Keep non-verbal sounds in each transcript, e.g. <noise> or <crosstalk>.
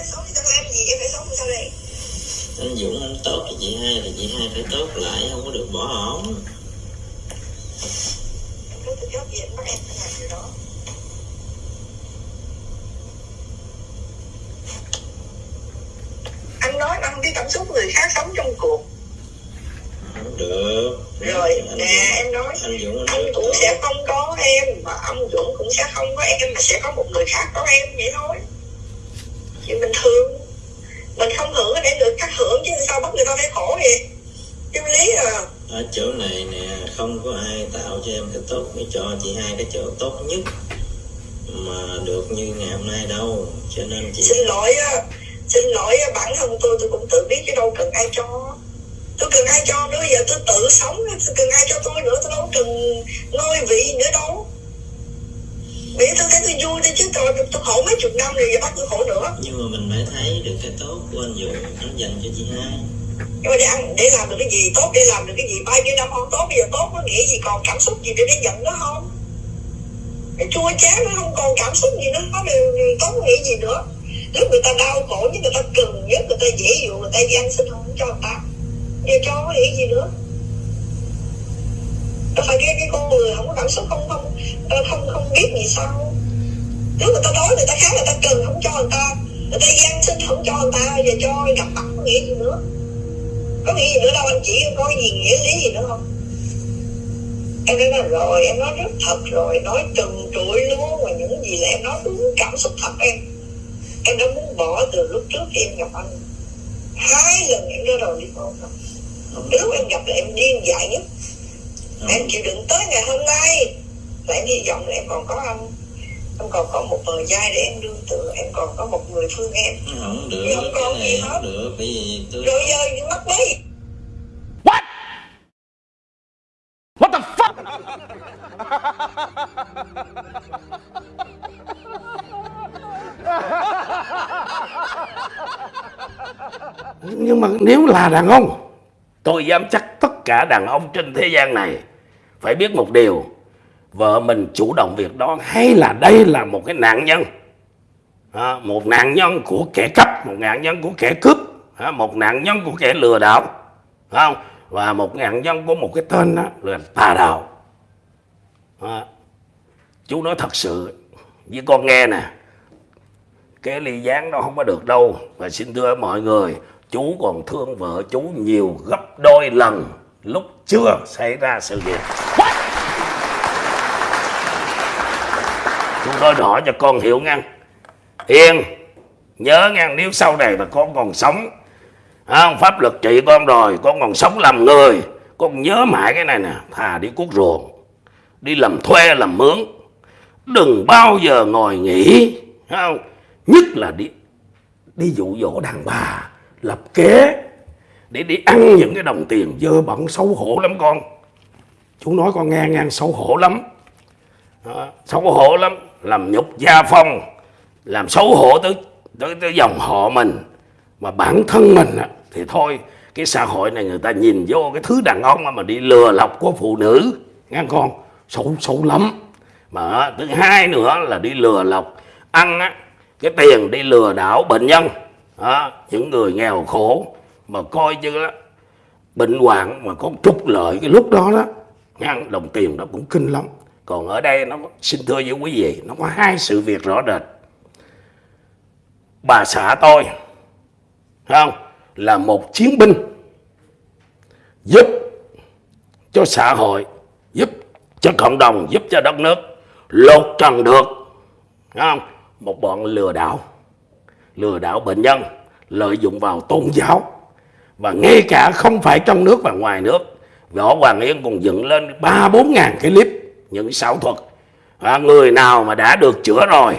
phải sống thì tao làm gì em phải sống sao đây anh Dũng anh tốt cho chị hai thì chị hai phải tốt lại không có được bỏ ổn. Nếu tôi chốt gì anh bắt em phải làm điều đó Anh nói anh biết cảm xúc người khác sống trong cuộc. Không được. Rồi nè em nói anh Dũng anh cũng sẽ không có em Và ông Dũng cũng sẽ không có em Mà sẽ có một người khác có em vậy thôi Chuyện bình thường. Mình không hưởng để người khác hưởng Chứ sao bắt người ta phải khổ vậy? Chứ lý à. Ở chỗ này nè không có ai tạo cho em cái tốt mới cho chị hai cái chỗ tốt nhất mà được như ngày hôm nay đâu. Cho nên chị xin lỗi á. Xin lỗi á, bản thân tôi tôi cũng tự biết chứ đâu cần ai cho. Tôi cần ai cho nữa giờ tôi tự sống tôi cần ai cho tôi nữa tôi đâu cần ngôi vị nữa đâu vì tôi thấy tôi vui thôi chứ tôi, tôi khổ mấy chục năm rồi giờ bắt tôi khổ nữa. Nhưng mà mình phải thấy được cái tốt của anh Dũng anh dành cho chị hai. Nhưng mà để ăn để làm được cái gì? Tốt để làm được cái gì? Bao nhiêu năm không tốt bây giờ tốt có nghĩa gì? Còn cảm xúc gì để để giận nó không? Cái chua chát nó không còn cảm xúc gì nữa nó đều tốt có nghĩa gì nữa. Lúc người ta đau khổ nhất người ta cần nhất người ta dễ dụ người ta đi ăn xin không cho người ta. Giờ cho có nghĩa gì nữa đâu phải cái cái con người không có cảm xúc không không ờ, không không biết gì sao. Nếu người ta đói người ta khát người ta cần không cho người ta người ta gian sinh xin không cho người ta giờ cho gặp mặt có nghĩa gì nữa. Có nghĩa gì nữa đâu anh chỉ có gì nghĩa lý gì nữa không em nói nói rồi em nói rất thật rồi nói trần trụi luôn mà những gì là em nói đúng cảm xúc thật em. Em đã muốn bỏ từ lúc trước khi em gặp anh. Hai lần em ra đầu đi hôn rồi. Không, lúc em gặp là em điên dại nhất em chịu đựng tới ngày hôm nay là em hy vọng là em còn có anh em còn có một bờ vai để em đương tựa em còn có một người thương em không được không có cái gì này hết. không được bởi vì tôi rồi giờ những mắt mấy What? What the fuck? Nhưng mà nếu là đàn ông Tôi dám chắc tất cả đàn ông trên thế gian này phải biết một điều Vợ mình chủ động việc đó Hay là đây là một cái nạn nhân. À, Một nạn nhân của kẻ cắp Một nạn nhân của kẻ cướp à, Một nạn nhân của kẻ lừa đảo không? Và một nạn nhân của một cái tên đó là tà đạo. À, Chú nói thật sự Với con nghe nè cái ly gián đó không có được đâu. Và xin thưa mọi người chú còn thương vợ chú nhiều gấp đôi lần lúc chưa xảy ra sự việc. Chú nói rõ cho con hiểu nghe hiền nhớ nghe nếu sau này mà con còn sống không, pháp luật trị con rồi con còn sống làm người con nhớ mãi cái này nè thà đi cuốc ruộng đi làm thuê làm mướn đừng bao giờ ngồi nghỉ không? Nhất là đi đi dụ dỗ đàn bà lập kế để đi ăn những cái đồng tiền dơ bẩn xấu hổ lắm con. Chú nói con nghe ngang xấu hổ lắm. Đó, xấu hổ lắm. Làm nhục gia phong làm xấu hổ tới tới, tới dòng họ mình. Mà bản thân mình á, thì thôi cái xã hội này người ta nhìn vô cái thứ đàn ông mà đi lừa lọc của phụ nữ. Nghe con xấu xấu lắm. Mà thứ hai nữa là đi lừa lọc ăn á, cái tiền đi lừa đảo bệnh nhân. Đó, những người nghèo khổ mà coi như là bệnh hoạn mà có trục lợi cái lúc đó đó ngang đồng tiền đó cũng kinh lắm. Còn ở đây nó, xin thưa với quý vị, nó có hai sự việc rõ rệt. Bà xã tôi không? Là một chiến binh giúp cho xã hội, giúp cho cộng đồng, giúp cho đất nước lột trần được. Không? Một bọn lừa đảo lừa đảo bệnh nhân, lợi dụng vào tôn giáo và ngay cả không phải trong nước và ngoài nước. Võ hoàng yên còn dựng lên ba bốn ngàn cái clip những xảo thuật. À, người nào mà đã được chữa rồi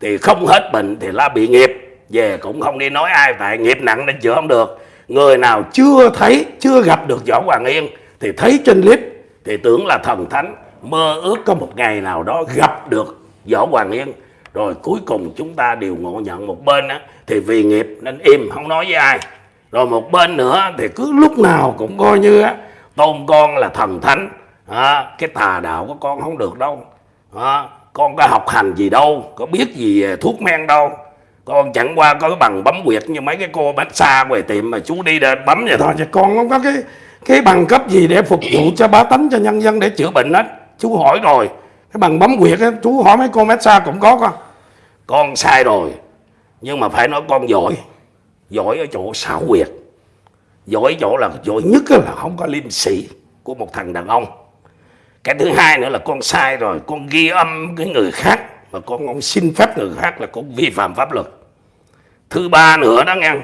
thì không hết bệnh thì là bị nghiệp. Về cũng không đi nói ai tại nghiệp nặng nên chữa không được. Người nào chưa thấy chưa gặp được võ hoàng yên thì thấy trên clip thì tưởng là thần thánh. Mơ ước có một ngày nào đó gặp được võ hoàng yên. Rồi cuối cùng chúng ta đều ngộ nhận một bên á, thì vì nghiệp nên im không nói với ai rồi một bên nữa thì cứ lúc nào cũng coi như á, tôn con là thần thánh. À, cái tà đạo của con không được đâu. À, con có học hành gì đâu có biết gì về thuốc men đâu. Con chẳng qua có cái bằng bấm quyệt như mấy cái cô massage ngoài tiệm mà chú đi đến bấm vậy thôi. Chứ con không có cái cái bằng cấp gì để phục vụ cho bá tánh cho nhân dân để chữa bệnh hết. Chú hỏi rồi. Cái bằng bấm quyệt á chú hỏi mấy cô massage cũng có con. Con sai rồi nhưng mà phải nói con giỏi giỏi ở chỗ xảo quyệt. Giỏi chỗ là giỏi nhất là không có liêm sĩ của một thằng đàn ông. Cái thứ hai nữa là con sai rồi, con ghi âm cái người khác mà con không xin phép người khác là con vi phạm pháp luật. Thứ ba nữa đó nghe,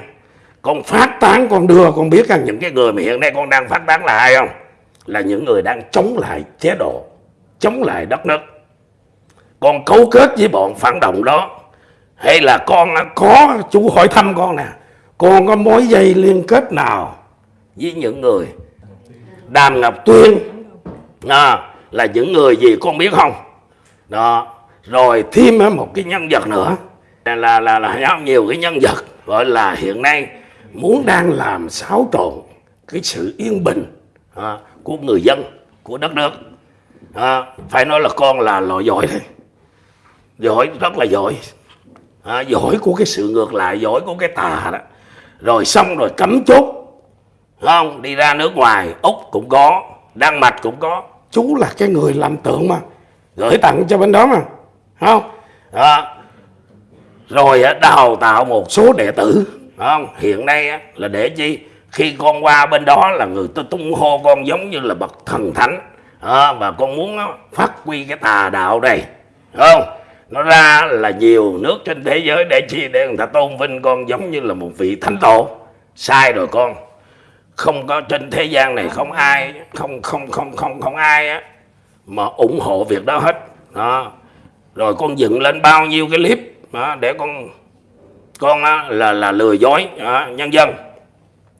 con phát tán con đưa, con biết rằng những cái người mà hiện nay con đang phát tán là ai không? Là những người đang chống lại chế độ, chống lại đất nước. Con cấu kết với bọn phản động đó, hay là con có, chú hỏi thăm con nè con có mối dây liên kết nào với những người đàm ngọc tuyên? À, là những người gì con biết không? Đó rồi thêm một cái nhân vật nữa. Là là là, là nhiều cái nhân vật gọi là hiện nay muốn đang làm xáo trộn cái sự yên bình à, của người dân của đất nước. À, phải nói là con là loại giỏi thôi giỏi rất là giỏi. À, giỏi của cái sự ngược lại giỏi của cái tà đó rồi xong rồi cấm chốt. Không đi ra nước ngoài úc cũng có đan mạch cũng có. Chú là cái người làm tượng mà gửi tặng cho bên đó mà không? Đó. rồi đào tạo một số đệ tử. Không hiện nay là để chi? Khi con qua bên đó là người ta tung hô con giống như là bậc thần thánh. À, và con muốn phát huy cái tà đạo này. Không nó ra là nhiều nước trên thế giới để chi để người ta tôn vinh con giống như là một vị thánh tổ. Sai rồi con. Không có trên thế gian này không ai không không không không không ai á mà ủng hộ việc đó hết. Đó. Rồi con dựng lên bao nhiêu cái clip đó, để con con á, là là lừa dối đó, nhân dân.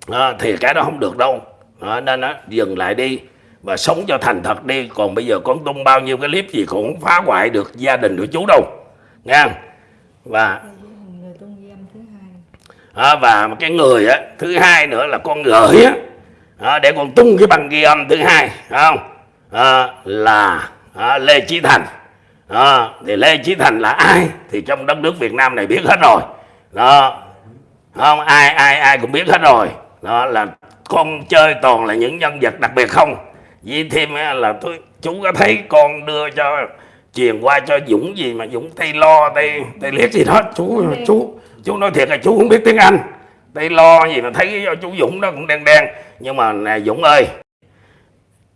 Đó, thì cái đó không được đâu. Đó, nên á, dừng lại đi và sống cho thành thật đi. Còn bây giờ con tung bao nhiêu cái clip gì cũng không phá hoại được gia đình của chú đâu. Nha và à, và cái người á thứ hai nữa là con gửi á. À, để con tung cái băng ghi âm thứ hai không? À, là à, lê chí thành. À, thì lê chí thành là ai? Thì trong đất nước việt nam này biết hết rồi. Đó. Không? Ai ai ai cũng biết hết rồi. Đó là con chơi toàn là những nhân vật đặc biệt không vì thêm là tôi chú có thấy con đưa cho truyền qua cho dũng gì mà dũng tây lo tây tây liếc gì đó chú chú chú nói thiệt là chú không biết tiếng anh. Tây lo gì mà thấy chú dũng đó cũng đen đen. Nhưng mà nè dũng ơi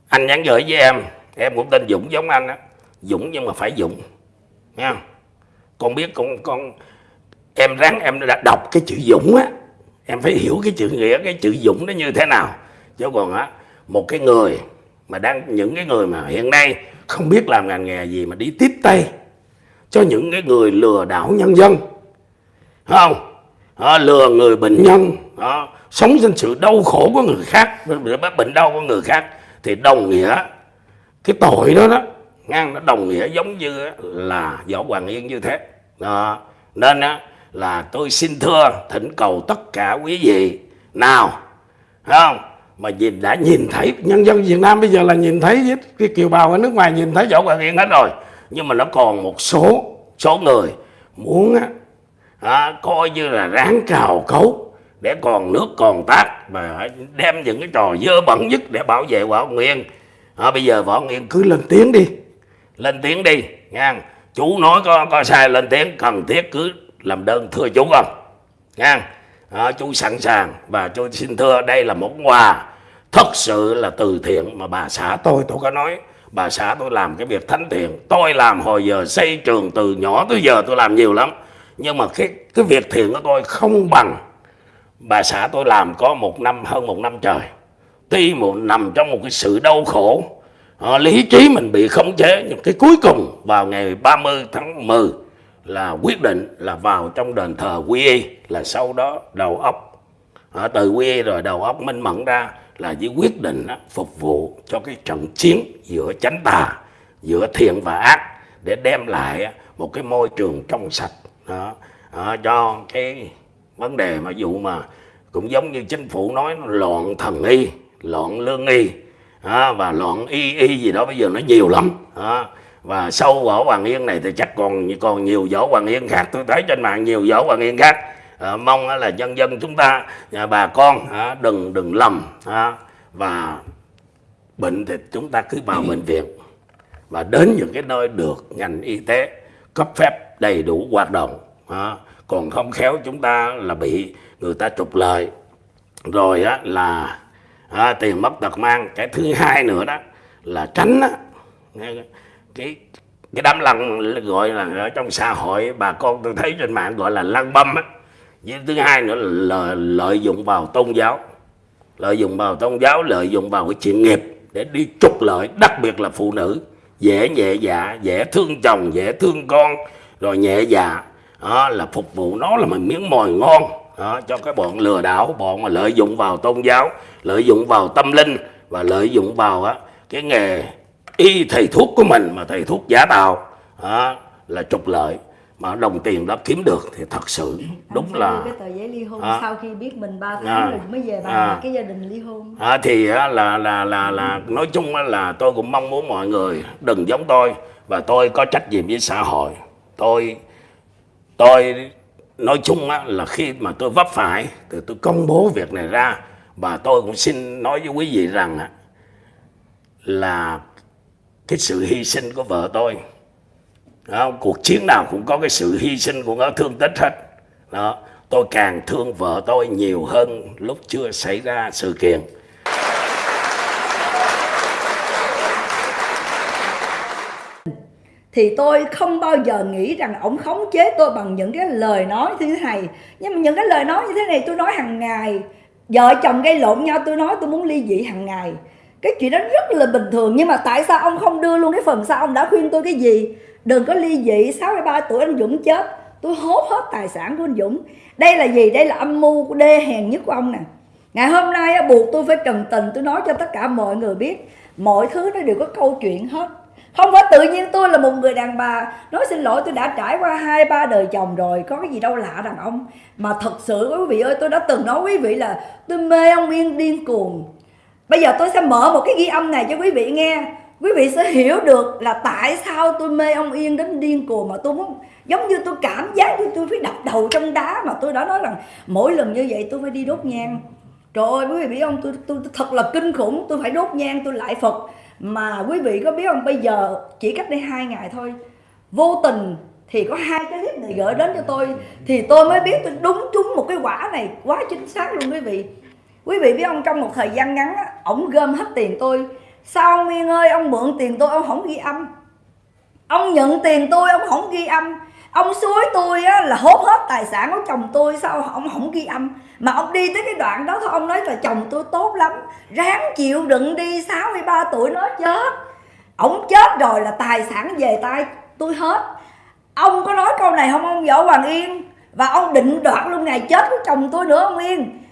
anh nhắn gửi với em em cũng tên dũng giống anh á. Dũng nhưng mà phải dũng nha con biết con con em ráng em đã đọc cái chữ dũng á. Em phải hiểu cái chữ nghĩa cái chữ dũng nó như thế nào. Chứ còn á một cái người mà đang những cái người mà hiện nay không biết làm ngành nghề gì mà đi tiếp tay cho những cái người lừa đảo nhân dân. Không? À, lừa người bệnh nhân à, sống trên sự đau khổ của người khác bệnh đau của người khác thì đồng nghĩa cái tội đó đó ngang nó đồng nghĩa giống như là võ hoàng yên như thế. Đó. nên á, là tôi xin thưa thỉnh cầu tất cả quý vị nào không? Mà nhìn đã nhìn thấy nhân dân Việt Nam bây giờ là nhìn thấy hết cái kiều bào ở nước ngoài nhìn thấy võ hoàng yên hết rồi. Nhưng mà nó còn một số số người muốn á, à, coi như là ráng cào cấu để còn nước còn tác mà đem những cái trò dơ bẩn nhất để bảo vệ võ nguyên à, bây giờ võ nguyên cứ lên tiếng đi. Lên tiếng đi nha chú nói có có sai lên tiếng cần thiết cứ làm đơn thưa chú không? Nha à, chú sẵn sàng. Và chú xin thưa đây là món quà. Thật sự là từ thiện mà bà xã tôi tôi có nói. Bà xã tôi làm cái việc thánh thiện. Tôi làm hồi giờ xây trường từ nhỏ tới giờ tôi làm nhiều lắm. Nhưng mà cái cái việc thiện của tôi không bằng. Bà xã tôi làm có một năm hơn một năm trời. Tuy một nằm trong một cái sự đau khổ. À, lý trí mình bị khống chế. Nhưng cái cuối cùng vào ngày 30 tháng 10 là quyết định là vào trong đền thờ quy y là sau đó đầu óc. À, từ quy y rồi đầu óc minh mẫn ra là với quyết định đó, phục vụ cho cái trận chiến giữa chánh tà giữa thiện và ác để đem lại một cái môi trường trong sạch. Đó, đó, cho cái vấn đề mà dụ mà cũng giống như chính phủ nói nó loạn thần y loạn lương y. Đó, và loạn y y gì đó bây giờ nó nhiều lắm. Đó và sâu võ Hoàng Yên này thì chắc còn còn nhiều võ Hoàng Yên khác. Tôi thấy trên mạng nhiều võ Hoàng Yên khác. À, mong là nhân dân chúng ta à, bà con à, đừng đừng lầm à, và bệnh thì chúng ta cứ vào bệnh viện. Và đến những cái nơi được ngành y tế cấp phép đầy đủ hoạt động à, còn không khéo chúng ta là bị người ta trục lợi. Rồi á là à, tiền mất tật mang. Cái thứ hai nữa đó là tránh á, cái cái đám lăng gọi là ở trong xã hội bà con tôi thấy trên mạng gọi là lăng băm á. Với thứ hai nữa là lợi dụng vào tôn giáo lợi dụng vào tôn giáo lợi dụng vào cái chuyện nghiệp để đi trục lợi đặc biệt là phụ nữ dễ nhẹ dạ dễ thương chồng dễ thương con rồi nhẹ dạ. Đó là phục vụ nó là một miếng mồi ngon. Đó, cho cái bọn lừa đảo bọn mà lợi dụng vào tôn giáo lợi dụng vào tâm linh và lợi dụng vào á, cái nghề y thầy thuốc của mình mà thầy thuốc giả tạo đó, là trục lợi mà đồng tiền đó kiếm được thì thật sự đúng Anh là cái tờ giấy ly hôn À. sau khi biết mình 3 tháng À. rồi mới về bàn À. cái gia đình ly hôn À, thì á, là là là là nói chung là tôi cũng mong muốn mọi người đừng giống tôi và tôi có trách nhiệm với xã hội tôi tôi nói chung là khi mà tôi vấp phải thì tôi công bố việc này ra và tôi cũng xin nói với quý vị rằng là cái sự hy sinh của vợ tôi. Đó, cuộc chiến nào cũng có cái sự hy sinh của nó thương tích hết. Đó tôi càng thương vợ tôi nhiều hơn lúc chưa xảy ra sự kiện. Thì tôi không bao giờ nghĩ rằng ổng khống chế tôi bằng những cái lời nói như thế này nhưng mà những cái lời nói như thế này tôi nói hàng ngày. Vợ chồng gây lộn nhau tôi nói tôi muốn ly dị hàng ngày cái chuyện đó rất là bình thường, nhưng mà tại sao ông không đưa luôn cái phần sau? Ông đã khuyên tôi cái gì? Đừng có ly dị 63 tuổi anh Dũng chết. Tôi hốt hết tài sản của anh Dũng. Đây là gì? Đây là âm mưu của đê hèn nhất của ông nè. Ngày hôm nay buộc tôi phải trần tình, tôi nói cho tất cả mọi người biết. Mọi thứ nó đều có câu chuyện hết. Không phải tự nhiên tôi là một người đàn bà nói xin lỗi tôi đã trải qua hai, ba đời chồng rồi, có cái gì đâu lạ đàn ông. Mà thật sự, quý vị ơi, tôi đã từng nói quý vị là tôi mê ông yên điên cuồng bây giờ tôi sẽ mở một cái ghi âm này cho quý vị nghe. Quý vị sẽ hiểu được là tại sao tôi mê ông yên đến điên cuồng mà tôi muốn giống như tôi cảm giác như tôi phải đập đầu trong đá mà tôi đã nói rằng mỗi lần như vậy tôi phải đi đốt nhang. Trời ơi quý vị biết không? Tôi, tôi, tôi thật là kinh khủng. Tôi phải đốt nhang tôi lại Phật. Mà quý vị có biết không? Bây giờ chỉ cách đây hai ngày thôi. Vô tình thì có hai cái clip này gửi đến cho tôi. Thì tôi mới biết tôi đúng trúng một cái quả này quá chính xác luôn quý vị. Quý vị biết không? Trong một thời gian ngắn á, ổng gom hết tiền tôi. Sao ông Yên ơi ông mượn tiền tôi ông không ghi âm. Ông nhận tiền tôi ông không ghi âm. Ông suối tôi á, là hốt hết tài sản của chồng tôi sao ông không ghi âm? Mà ông đi tới cái đoạn đó thôi ông nói là chồng tôi tốt lắm. Ráng chịu đựng đi 63 tuổi nó chết. Ông chết rồi là tài sản về tay tôi hết. Ông có nói câu này không ông võ hoàng yên? Và ông định đoạt luôn ngày chết của chồng tôi nữa ông yên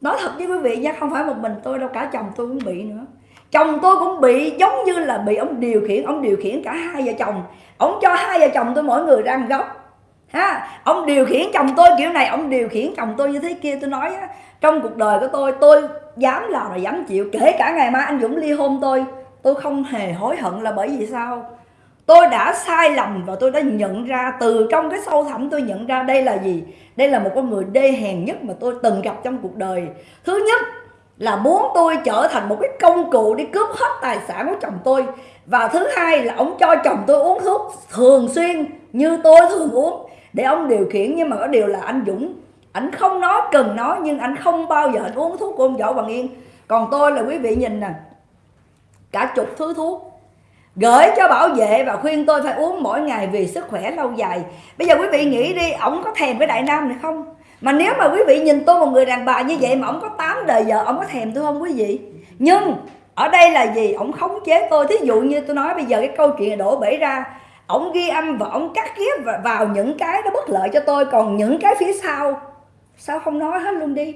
nói thật với quý vị nha không phải một mình tôi đâu cả chồng tôi cũng bị nữa. Chồng tôi cũng bị giống như là bị ông điều khiển ông điều khiển cả hai vợ chồng. Ông cho hai vợ chồng tôi mỗi người ra một góc. Ha ông điều khiển chồng tôi kiểu này ông điều khiển chồng tôi như thế kia tôi nói á, trong cuộc đời của tôi tôi dám làm là dám chịu kể cả ngày mai anh dũng ly hôn tôi tôi không hề hối hận là bởi vì sao? Tôi đã sai lầm và tôi đã nhận ra từ trong cái sâu thẳm tôi nhận ra đây là gì? Đây là một con người đê hèn nhất mà tôi từng gặp trong cuộc đời. Thứ nhất là muốn tôi trở thành một cái công cụ đi cướp hết tài sản của chồng tôi. Và thứ hai là ông cho chồng tôi uống thuốc thường xuyên như tôi thường uống để ông điều khiển. Nhưng mà có điều là anh Dũng, anh không nói cần nói, nhưng anh không bao giờ anh uống thuốc của ông Võ Bằng Yên. Còn tôi là quý vị nhìn nè, cả chục thứ thuốc gửi cho bảo vệ và khuyên tôi phải uống mỗi ngày vì sức khỏe lâu dài. Bây giờ quý vị nghĩ đi, ổng có thèm với đại nam này không? Mà nếu mà quý vị nhìn tôi, một người đàn bà như vậy mà ổng có 8 đời vợ, ổng có thèm tôi không quý vị? Nhưng ở đây là gì? Ổng khống chế tôi. Thí dụ như tôi nói bây giờ cái câu chuyện đổ bể ra, ổng ghi âm và ổng cắt ghép vào- vào những cái nó bất lợi cho tôi. Còn những cái phía sau, sao không nói hết luôn đi?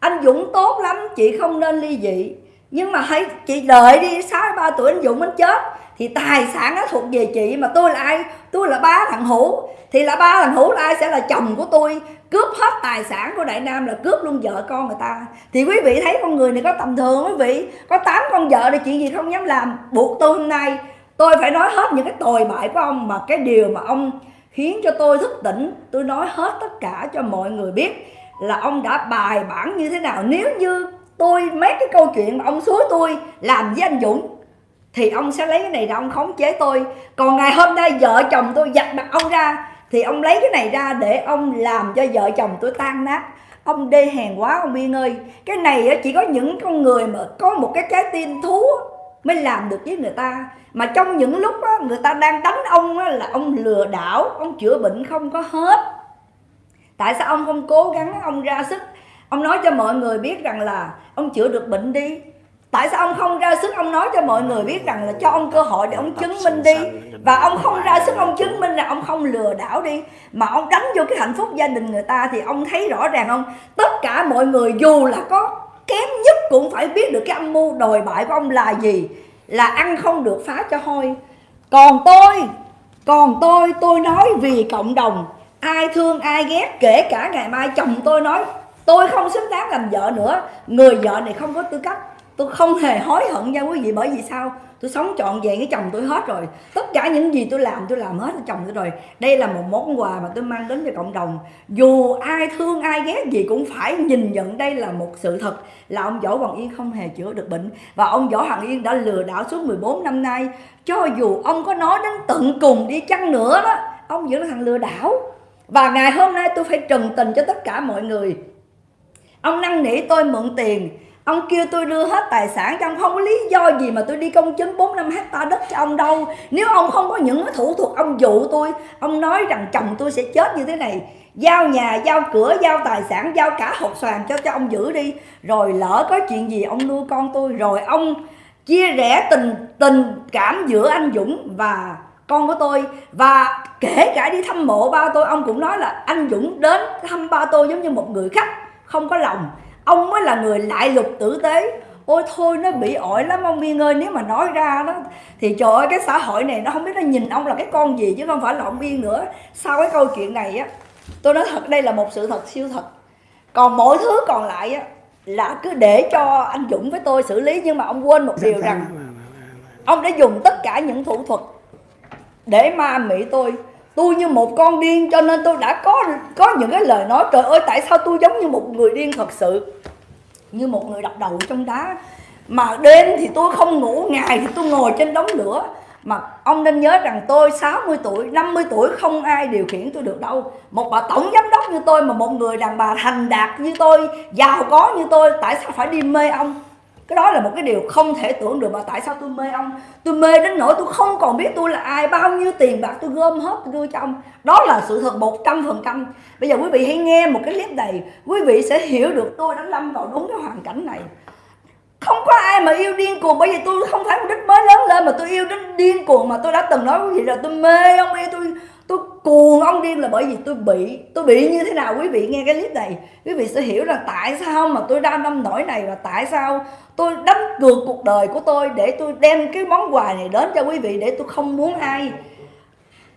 Anh Dũng tốt lắm, chị không nên ly dị. Nhưng mà hãy, chị đợi đi 63 tuổi anh Dũng anh chết thì tài sản nó thuộc về chị mà tôi là ai? Tôi là ba thằng hữu. Thì là ba thằng hữu là ai? Sẽ là chồng của tôi. Cướp hết tài sản của đại nam là cướp luôn vợ con người ta. Thì quý vị thấy con người này có tầm thường quý vị. Có tám con vợ thì chuyện gì không dám làm. Buộc tôi hôm nay, tôi phải nói hết những cái tồi bại của ông. Mà cái điều mà ông khiến cho tôi thức tỉnh, tôi nói hết tất cả cho mọi người biết là ông đã bài bản như thế nào. Nếu như tôi mấy cái câu chuyện mà ông xúi tôi làm với anh Dũng thì ông sẽ lấy cái này ra ông khống chế tôi. Còn ngày hôm nay vợ chồng tôi giặt mặt ông ra thì ông lấy cái này ra để ông làm cho vợ chồng tôi tan nát. Ông đê hèn quá ông Yên ơi. Cái này chỉ có những con người mà có một cái trái tim thú mới làm được với người ta. Mà trong những lúc đó, người ta đang đánh ông đó, là ông lừa đảo ông chữa bệnh không có hết. Tại sao ông không cố gắng ông ra sức? Ông nói cho mọi người biết rằng là ông chữa được bệnh đi tại sao ông không ra sức ông nói cho mọi người biết rằng là cho ông cơ hội để ông chứng minh đi? và ông không ra sức ông chứng minh là ông không lừa đảo đi. Mà ông đánh vô cái hạnh phúc gia đình người ta thì ông thấy rõ ràng không tất cả mọi người dù là có kém nhất cũng phải biết được cái âm mưu đồi bại của ông là gì. Là ăn không được phá cho hôi. Còn tôi còn tôi tôi nói vì cộng đồng. Ai thương ai ghét kể cả ngày mai chồng tôi nói tôi không xứng đáng làm vợ nữa. Người vợ này không có tư cách tôi không hề hối hận nha quý vị, bởi vì sao? Tôi sống trọn vẹn với chồng tôi hết rồi. Tất cả những gì tôi làm tôi làm hết với chồng tôi rồi. Đây là một món quà mà tôi mang đến cho cộng đồng. Dù ai thương, ai ghét gì cũng phải nhìn nhận đây là một sự thật là ông Võ Hoàng Yên không hề chữa được bệnh. Và ông Võ Hoàng Yên đã lừa đảo suốt 14 năm nay. Cho dù ông có nói đến tận cùng đi chăng nữa đó, ông vẫn là thằng lừa đảo. Và ngày hôm nay tôi phải trần tình cho tất cả mọi người. Ông năn nỉ tôi mượn tiền ông kêu tôi đưa hết tài sản cho ông, không có lý do gì mà tôi đi công chứng 4 năm hecta đất cho ông đâu. Nếu ông không có những thủ thuật ông dụ tôi, ông nói rằng chồng tôi sẽ chết như thế này. Giao nhà, giao cửa, giao tài sản, giao cả hộp xoàn cho cho ông giữ đi. Rồi lỡ có chuyện gì ông nuôi con tôi, rồi ông chia rẽ tình tình cảm giữa anh Dũng và con của tôi. Và kể cả đi thăm mộ ba tôi, ông cũng nói là anh Dũng đến thăm ba tôi giống như một người khách, không có lòng ông mới là người lại lục tử tế. Ôi thôi nó bị ỏi lắm ông Biên ơi nếu mà nói ra đó thì trời ơi cái xã hội này nó không biết nó nhìn ông là cái con gì chứ không phải là ông Biên nữa. Sau cái câu chuyện này á tôi nói thật đây là một sự thật siêu thật. Còn mọi thứ còn lại á là cứ để cho anh Dũng với tôi xử lý nhưng mà ông quên một điều rằng ông đã dùng tất cả những thủ thuật để ma mị tôi tôi như một con điên, cho nên tôi đã có có những cái lời nói, trời ơi, tại sao tôi giống như một người điên thật sự? Như một người đập đầu trong đá. Mà đêm thì tôi không ngủ, ngày thì tôi ngồi trên đống lửa. Mà ông nên nhớ rằng tôi 60 tuổi 50 tuổi không ai điều khiển tôi được đâu. Một bà tổng giám đốc như tôi mà một người đàn bà thành đạt như tôi, giàu có như tôi, tại sao phải đi mê ông? Cái đó là một cái điều không thể tưởng được mà tại sao tôi mê ông. Tôi mê đến nỗi tôi không còn biết tôi là ai, bao nhiêu tiền bạc tôi gom hết tôi đưa cho ông. Đó là sự thật một trăm phần trăm. Bây giờ quý vị hãy nghe một cái clip này quý vị sẽ hiểu được tôi đã lâm vào đúng cái hoàn cảnh này. Không có ai mà yêu điên cuồng. Bởi vì tôi không phải mục đích mới lớn lên mà tôi yêu đến điên cuồng mà tôi đã từng nói quý vị là tôi mê ông, yêu tôi tôi cuồng ông điên là bởi vì tôi bị tôi bị như thế nào quý vị? Nghe cái clip này quý vị sẽ hiểu là tại sao mà tôi đang năm nổi này và tại sao tôi đánh cược cuộc đời của tôi để tôi đem cái món quà này đến cho quý vị để tôi không muốn ai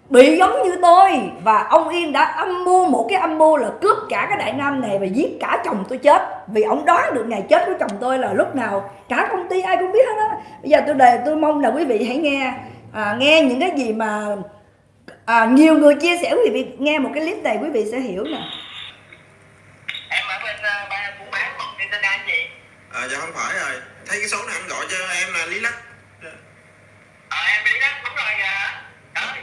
bị giống như tôi. Và ông Yên đã âm mưu một cái âm mưu là cướp cả cái đại nam này và giết cả chồng tôi chết. Vì ông đoán được ngày chết của chồng tôi là lúc nào cả công ty ai cũng biết hết á. Bây giờ tôi đề tôi mong là quý vị hãy nghe à, nghe những cái gì mà à, nhiều người chia sẻ quý vị nghe một cái clip này quý vị sẽ hiểu nè. Em ở bên uh, ba buôn bán trên tên anh gì à, dạ không phải rồi. Thấy cái số này anh gọi cho em là lý lắc. Ờ em đi đó đúng rồi à ờ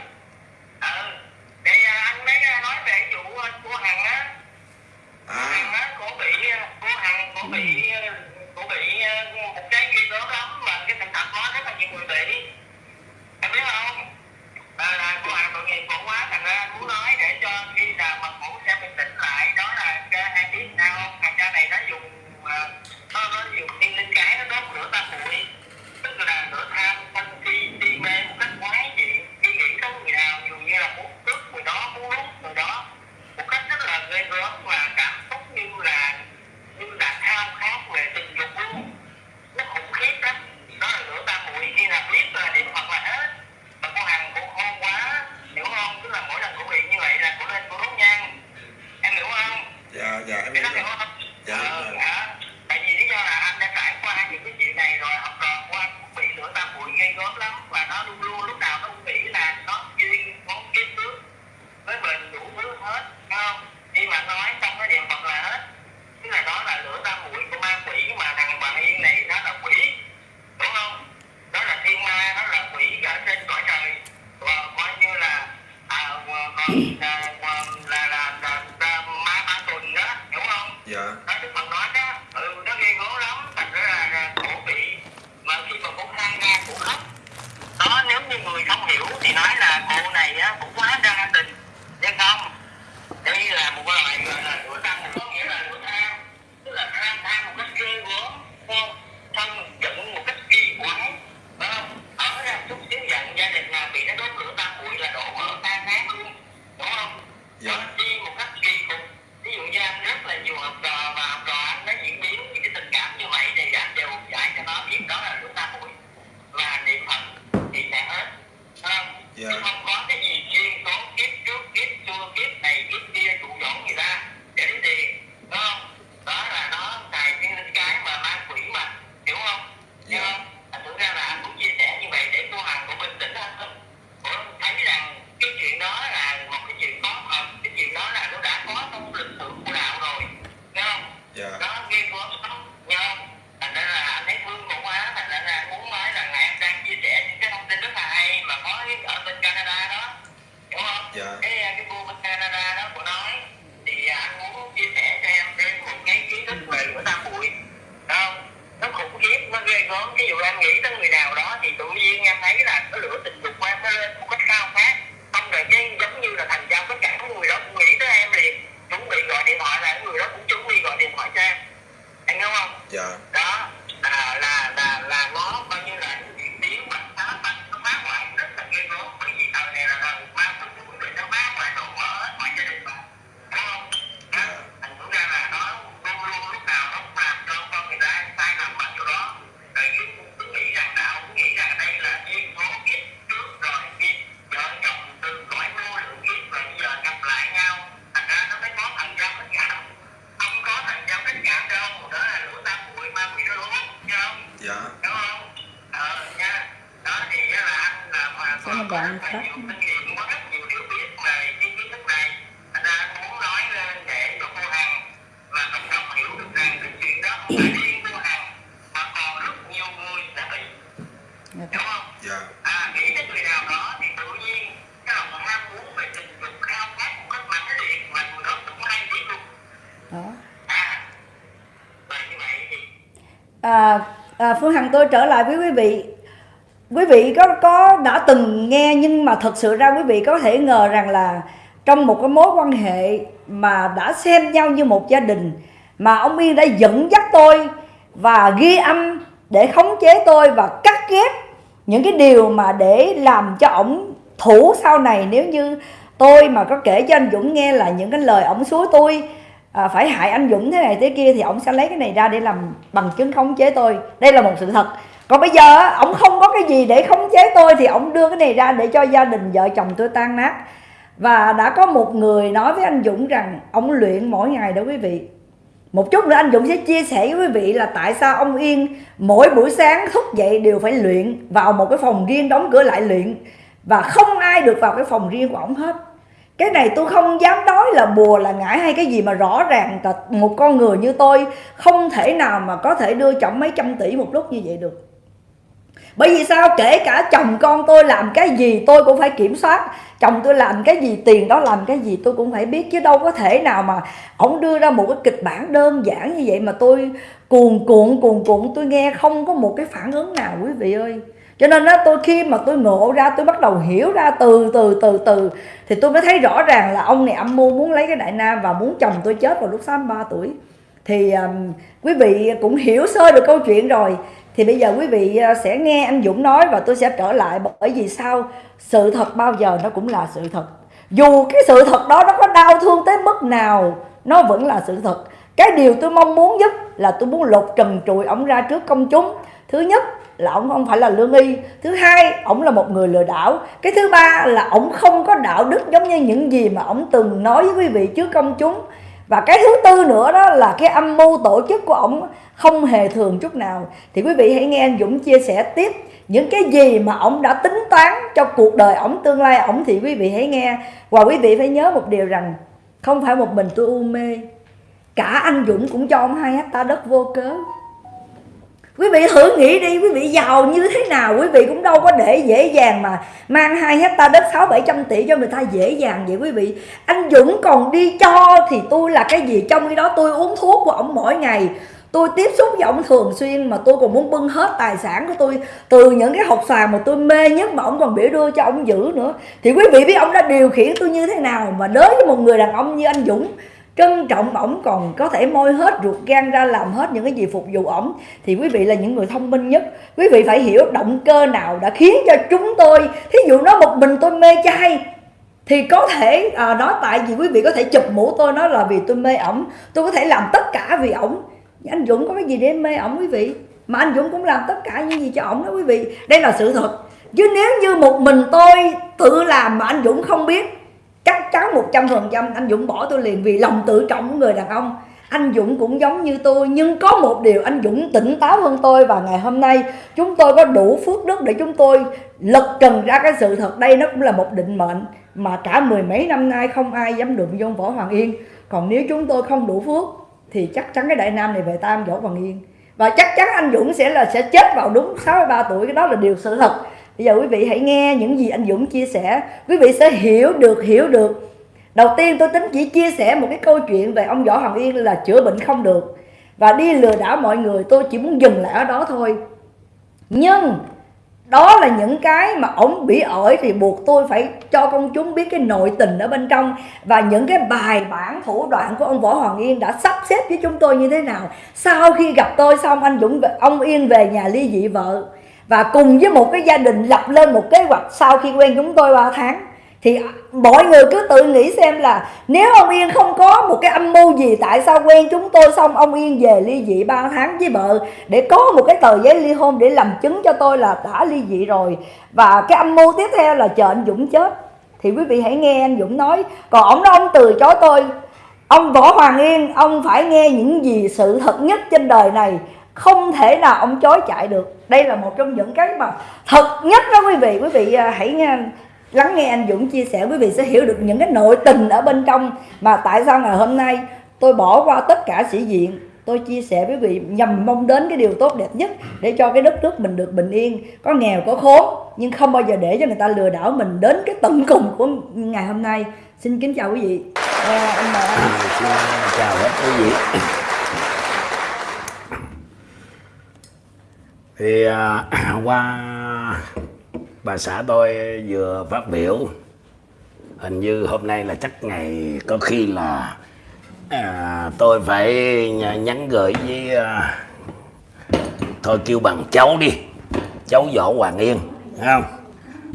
ờ để à, anh mới à, nói về vụ à, cô hằng á. À. Hằng á cô bị à, cô hằng cô bị à, cô bị à, một cái ghê gớm lắm và cái thành thật có rất là nhiều người bị. Em biết không à, là cô bạn tội nghiệp khổ quá thành ra anh muốn nói để cho khi nào mà ngủ sẽ bình tĩnh lại. Đó là cái hai biết sao không thằng cha này nó dùng à, nó nó dùng thiên linh cái nó đốt lửa ta bụi tức là lửa tham sân si si mê một cách quái dị. Đi nghĩ tới người nào dù như là muốn cướp người đó muốn lúc người đó. Một cách rất là ghê gớm và cảm xúc như là như là khao khát về tình dục luôn. Nó khủng khiếp lắm. Đó là lửa ta bụi khi nào biết là điện hoặc là hết cô hàng cô khôn quá hiểu không? Tức là mỗi lần cô bị như vậy là cô lên cô đốt nhang. Em hiểu không? Dạ dạ em hiểu không. dạ, ờ, dạ. À, tại vì lý do là anh đã trải qua những cái chuyện này rồi học trò của anh cũng bị lửa tam bụi gây gớm lắm và nó luôn luôn lúc nào nó cũng nghĩ là nó duyên nó kiếp trước với mình đủ thứ hết không? Dạ. Đó à, là là là là nó luôn đó à và như vậy thì à, à, Phương Hằng tôi trở lại với quý vị quý vị có có đã từng nghe nhưng mà thật sự ra quý vị có thể ngờ rằng là trong một cái mối quan hệ mà đã xem nhau như một gia đình mà ông Yên đã dẫn dắt tôi và ghi âm để khống chế tôi và cắt ghép những cái điều mà để làm cho ổng thủ sau này. Nếu như tôi mà có kể cho anh Dũng nghe là những cái lời ổng xúi tôi à, phải hại anh Dũng thế này thế kia thì ổng sẽ lấy cái này ra để làm bằng chứng khống chế tôi. Đây là một sự thật còn bây giờ ông không có cái gì để khống chế tôi thì ông đưa cái này ra để cho gia đình vợ chồng tôi tan nát. Và đã có một người nói với anh Dũng rằng ông luyện mỗi ngày đó quý vị. Một chút nữa anh Dũng sẽ chia sẻ với quý vị là tại sao ông Yên mỗi buổi sáng thức dậy đều phải luyện vào một cái phòng riêng đóng cửa lại luyện. Và không ai được vào cái phòng riêng của ông hết. Cái này tôi không dám nói là bùa là ngải hay cái gì mà rõ ràng là một con người như tôi không thể nào mà có thể đưa chồng mấy trăm tỷ một lúc như vậy được bởi vì sao? Kể cả chồng con tôi làm cái gì tôi cũng phải kiểm soát. Chồng tôi làm cái gì tiền đó làm cái gì tôi cũng phải biết. Chứ đâu có thể nào mà ổng đưa ra một cái kịch bản đơn giản như vậy mà tôi cuồn cuộn cuồn cuộn. Tôi nghe không có một cái phản ứng nào quý vị ơi. Cho nên đó tôi khi mà tôi ngộ ra tôi bắt đầu hiểu ra từ từ từ từ thì tôi mới thấy rõ ràng là ông này âm mưu muốn lấy cái đại nam và muốn chồng tôi chết vào lúc 63 tuổi. Thì um, quý vị cũng hiểu sơ được câu chuyện rồi thì bây giờ quý vị ờ, sẽ nghe anh Dũng nói và tôi sẽ trở lại bởi vì sao sự thật bao giờ nó cũng là sự thật. Dù cái sự thật đó nó có đau thương tới mức nào, nó vẫn là sự thật. Cái điều tôi mong muốn nhất là tôi muốn lột trần trụi ổng ra trước công chúng. Thứ nhất là ổng không phải là lương y. Thứ hai, ổng là một người lừa đảo. Cái thứ ba là ổng không có đạo đức giống như những gì mà ổng từng nói với quý vị trước công chúng và cái thứ tư nữa đó là cái âm mưu tổ chức của ổng không hề thường chút nào. Thì quý vị hãy nghe anh Dũng chia sẻ tiếp những cái gì mà ổng đã tính toán cho cuộc đời ổng, tương lai ổng thì quý vị hãy nghe. Và quý vị phải nhớ một điều rằng, không phải một mình tôi u mê. Cả anh Dũng cũng cho ông hai hecta đất vô cớ quý vị thử nghĩ đi, quý vị giàu như thế nào, quý vị cũng đâu có để dễ dàng mà mang hai hecta đất sáu bảy trăm tỷ cho người ta dễ dàng vậy quý vị. Anh Dũng còn đi cho thì tôi là cái gì? Trong khi đó tôi uống thuốc của ổng mỗi ngày. Tôi tiếp xúc với ổng thường xuyên mà tôi còn muốn bưng hết tài sản của tôi từ những cái hộp xoàn mà tôi mê nhất mà ổng còn biểu đưa cho ổng giữ nữa. Thì quý vị biết ổng đã điều khiển tôi như thế nào mà đối với một người đàn ông như anh Dũng trân trọng ổng còn có thể môi hết ruột gan ra làm hết những cái gì phục vụ ổng. Thì quý vị là những người thông minh nhất. Quý vị phải hiểu động cơ nào đã khiến cho chúng tôi thí dụ nó một mình tôi mê chay thì có thể à, đó tại vì quý vị có thể chụp mũ tôi nói là vì tôi mê ổng. Tôi có thể làm tất cả vì ổng. Anh Dũng có cái gì để mê ổng quý vị? Mà anh Dũng cũng làm tất cả những gì cho ổng đó quý vị. Đây là sự thật. Chứ nếu như một mình tôi tự làm mà anh Dũng không biết chắc chắn một trăm phần trăm anh Dũng bỏ tôi liền vì lòng tự trọng của người đàn ông. Anh Dũng cũng giống như tôi, nhưng có một điều anh Dũng tỉnh táo hơn tôi và ngày hôm nay, chúng tôi có đủ phước đức để chúng tôi lật trần ra cái sự thật. Đây nó cũng là một định mệnh mà cả mười mấy năm nay không ai dám đụng vô võ Hoàng Yên. Còn nếu chúng tôi không đủ phước, thì chắc chắn cái đại nam này về tam võ Hoàng Yên. Và chắc chắn anh Dũng sẽ là, sẽ chết vào đúng 63 tuổi, cái đó là điều sự thật bây giờ quý vị hãy nghe những gì anh Dũng chia sẻ. Quý vị sẽ hiểu được hiểu được. Đầu tiên tôi tính chỉ chia sẻ một cái câu chuyện về ông võ hoàng yên là chữa bệnh không được. Và đi lừa đảo mọi người, tôi chỉ muốn dừng lại ở đó thôi. Nhưng, đó là những cái mà ổng bị ổi thì buộc tôi phải cho công chúng biết cái nội tình ở bên trong. Và những cái bài bản thủ đoạn của ông võ hoàng yên đã sắp xếp với chúng tôi như thế nào. Sau khi gặp tôi xong, anh dũng, ông yên về nhà ly dị vợ và cùng với một cái gia đình lập lên một kế hoạch sau khi quen chúng tôi 3 tháng, thì mọi người cứ tự nghĩ xem là nếu ông Yên không có một cái âm mưu gì, tại sao quen chúng tôi xong ông Yên về ly dị 3 tháng với vợ để có một cái tờ giấy ly hôn để làm chứng cho tôi là đã ly dị rồi? Và cái âm mưu tiếp theo là chờ anh Dũng chết. Thì quý vị hãy nghe anh Dũng nói, còn ông đó ông từ chối tôi. Ông Võ Hoàng Yên, ông phải nghe những gì sự thật nhất trên đời này không thể nào ông chối chạy được. Đây là một trong những cái mà thật nhất đó quý vị. Quý vị à, hãy nghe lắng nghe anh Dũng chia sẻ. Quý vị sẽ hiểu được những cái nội tình ở bên trong mà tại sao ngày hôm nay tôi bỏ qua tất cả sĩ diện. Tôi chia sẻ với quý vị nhằm mong đến cái điều tốt đẹp nhất để cho cái đất nước mình được bình yên. Có nghèo có khốn nhưng không bao giờ để cho người ta lừa đảo mình đến cái tận cùng của ngày hôm nay. Xin kính chào quý vị. À, anh mời anh. Chào hết quý vị. Thì à, <clears throat> qua bà xã tôi vừa phát biểu hình như hôm nay là chắc ngày có khi là à, tôi phải nhắn gửi với à, thôi kêu bằng cháu đi cháu võ hoàng yên thấy không?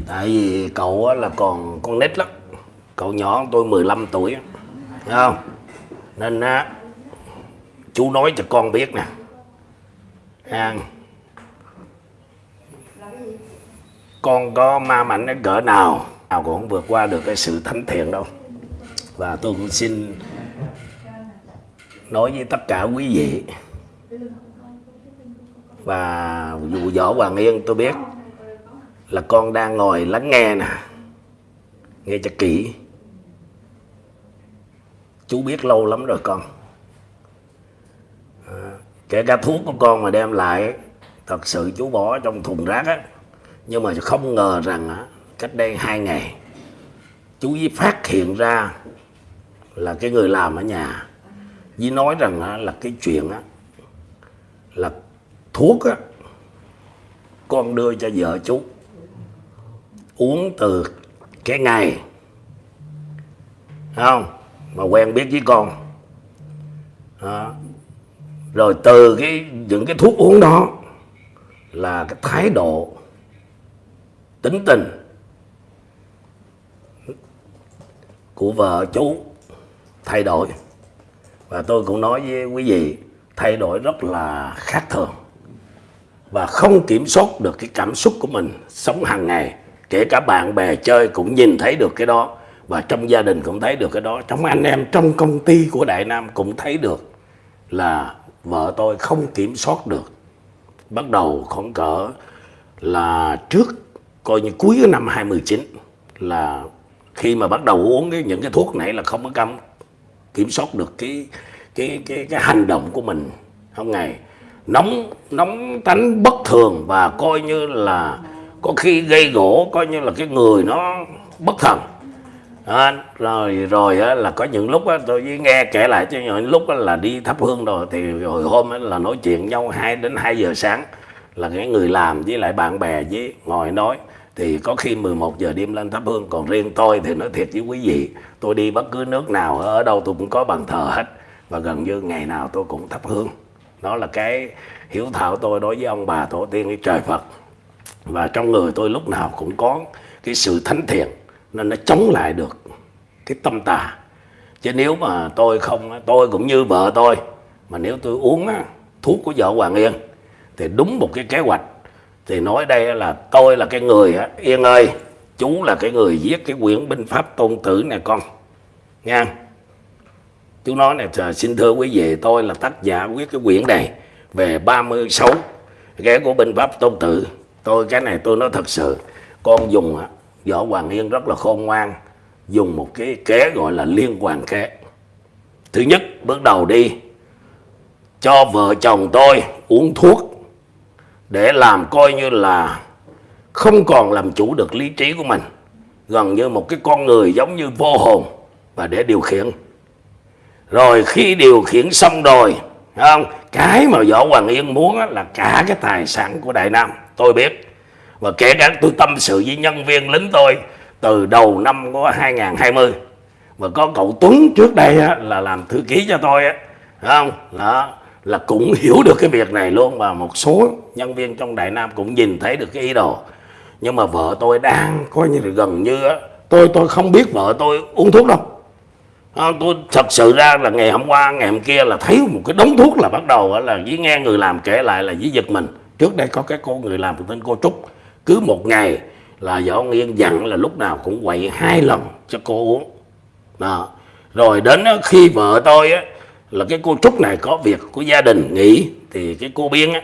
Tại vì cậu là còn con nít lắm cậu nhỏ tôi 15 tuổi thấy không? Nên á chú nói cho con biết nè ha con có ma mạnh đến cỡ nào nào cũng không vượt qua được cái sự thánh thiện đâu. Và tôi cũng xin nói với tất cả quý vị. Và dù võ hoàng yên tôi biết là con đang ngồi lắng nghe nè nghe cho kỹ. Chú biết lâu lắm rồi con. À, kể cả thuốc của con mà đem lại thật sự chú bỏ trong thùng rác á nhưng mà không ngờ rằng cách đây hai ngày chú với phát hiện ra là cái người làm ở nhà. Với nói rằng là cái chuyện á, là thuốc á, con đưa cho vợ chú uống từ cái ngày. Không? Mà quen biết với con. Đó. rồi từ cái những cái thuốc uống đó là cái thái độ tính tình của vợ chú thay đổi. Và tôi cũng nói với quý vị, thay đổi rất là khác thường và không kiểm soát được cái cảm xúc của mình sống hàng ngày. Kể cả bạn bè chơi cũng nhìn thấy được cái đó và trong gia đình cũng thấy được cái đó. Trong anh em, trong công ty của đại nam cũng thấy được là vợ tôi không kiểm soát được. Bắt đầu khoảng cỡ là trước coi như cuối cái năm 2019 là khi mà bắt đầu uống cái, những cái thuốc này là không có cấm kiểm soát được cái cái cái cái hành động của mình. Không ngày nóng nóng tánh bất thường và coi như là có khi gây gỗ coi như là cái người nó bất thần. À, rồi rồi á, là có những lúc á, tôi với nghe kể lại cho những lúc á, là đi thắp hương rồi thì hồi hôm á, là nói chuyện nhau 2 đến 2 giờ sáng là cái người làm với lại bạn bè với ngồi nói thì có khi 11 giờ đêm lên thắp hương, còn riêng tôi thì nói thiệt với quý vị, tôi đi bất cứ nước nào, ở đâu tôi cũng có bàn thờ hết. Và gần như ngày nào tôi cũng thắp hương. Đó là cái hiểu thảo tôi đối với ông bà tổ tiên với trời Phật. Và trong người tôi lúc nào cũng có cái sự thánh thiện, nên nó chống lại được cái tâm tà. Chứ nếu mà tôi không tôi cũng như vợ tôi, mà nếu tôi uống thuốc của vợ Hoàng Yên, thì đúng một cái kế hoạch thì nói đây là tôi là cái người á, Yên ơi chú là cái người viết cái quyển binh pháp tôn tử này con nha. Chú nói nè xin thưa quý vị tôi là tác giả viết cái quyển này về 36 cái của binh pháp tôn tử. Tôi cái này tôi nói thật sự con dùng á võ hoàng yên rất là khôn ngoan dùng một cái kế gọi là liên hoàn kế. Thứ nhất bước đầu đi cho vợ chồng tôi uống thuốc để làm coi như là không còn làm chủ được lý trí của mình gần như một cái con người giống như vô hồn và để điều khiển. Rồi khi điều khiển xong rồi không? Cái mà võ hoàng yên muốn là cả cái tài sản của đại nam tôi biết. Và kể cả tôi tâm sự với nhân viên lính tôi từ đầu năm của 2020 và có cậu Tuấn trước đây á, là làm thư ký cho tôi á không? Đó là cũng hiểu được cái việc này luôn và một số nhân viên trong Đại Nam cũng nhìn thấy được cái ý đồ. Nhưng mà vợ tôi đang coi như là gần như á tôi tôi không biết vợ tôi uống thuốc đâu. À, tôi thật sự ra là ngày hôm qua ngày hôm kia là thấy một cái đống thuốc là bắt đầu là với nghe người làm kể lại là với giật mình. Trước đây có cái cô người làm tên cô Trúc cứ một ngày là võ nghiên dặn là lúc nào cũng quậy hai lần cho cô uống. Đó. rồi đến khi vợ tôi á, là cái cô trúc này có việc của gia đình nghỉ thì cái cô biên á,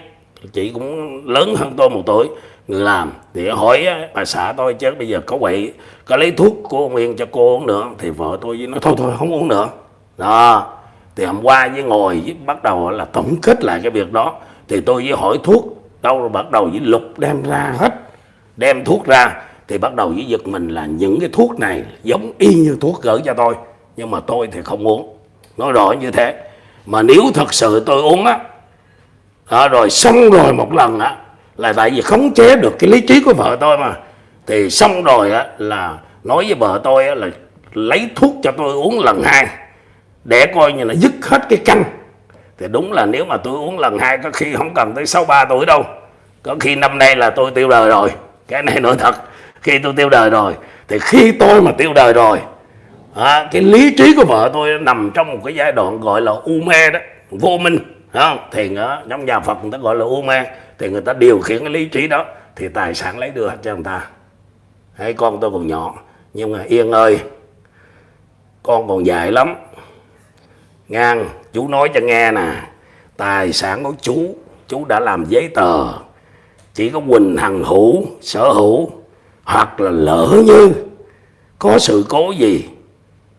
chị cũng lớn hơn tôi một tuổi người làm thì hỏi bà xã tôi chứ bây giờ có quậy có lấy thuốc của ông Yên cho cô uống nữa thì vợ tôi với nói thôi thôi không uống nữa. Đó thì hôm qua với ngồi với bắt đầu là tổng kết lại cái việc đó thì tôi với hỏi thuốc đâu rồi bắt đầu với lục đem ra hết đem thuốc ra thì bắt đầu với giật mình là những cái thuốc này giống y như thuốc gửi cho tôi nhưng mà tôi thì không uống nói rõ như thế. Mà nếu thật sự tôi uống á đó, rồi xong rồi một lần á là tại vì khống chế được cái lý trí của vợ tôi mà. Thì xong rồi á là nói với vợ tôi á, là lấy thuốc cho tôi uống lần hai để coi như là dứt hết cái căng. Thì đúng là nếu mà tôi uống lần hai có khi không cần tới sáu ba tuổi đâu. Có khi năm nay là tôi tiêu đời rồi. Cái này nói thật khi tôi tiêu đời rồi thì khi tôi mà tiêu đời rồi à, cái lý trí của vợ tôi nằm trong một cái giai đoạn gọi là u mê đó vô minh không? Thì ở trong nhà Phật người ta gọi là u mê thì người ta điều khiển cái lý trí đó thì tài sản lấy được cho người ta. Hay con tôi còn nhỏ nhưng mà yên ơi con còn dài lắm. Ngang chú nói cho nghe nè tài sản của chú chú đã làm giấy tờ. Chỉ có Quỳnh Hằng hữu sở hữu hoặc là lỡ như có sự cố gì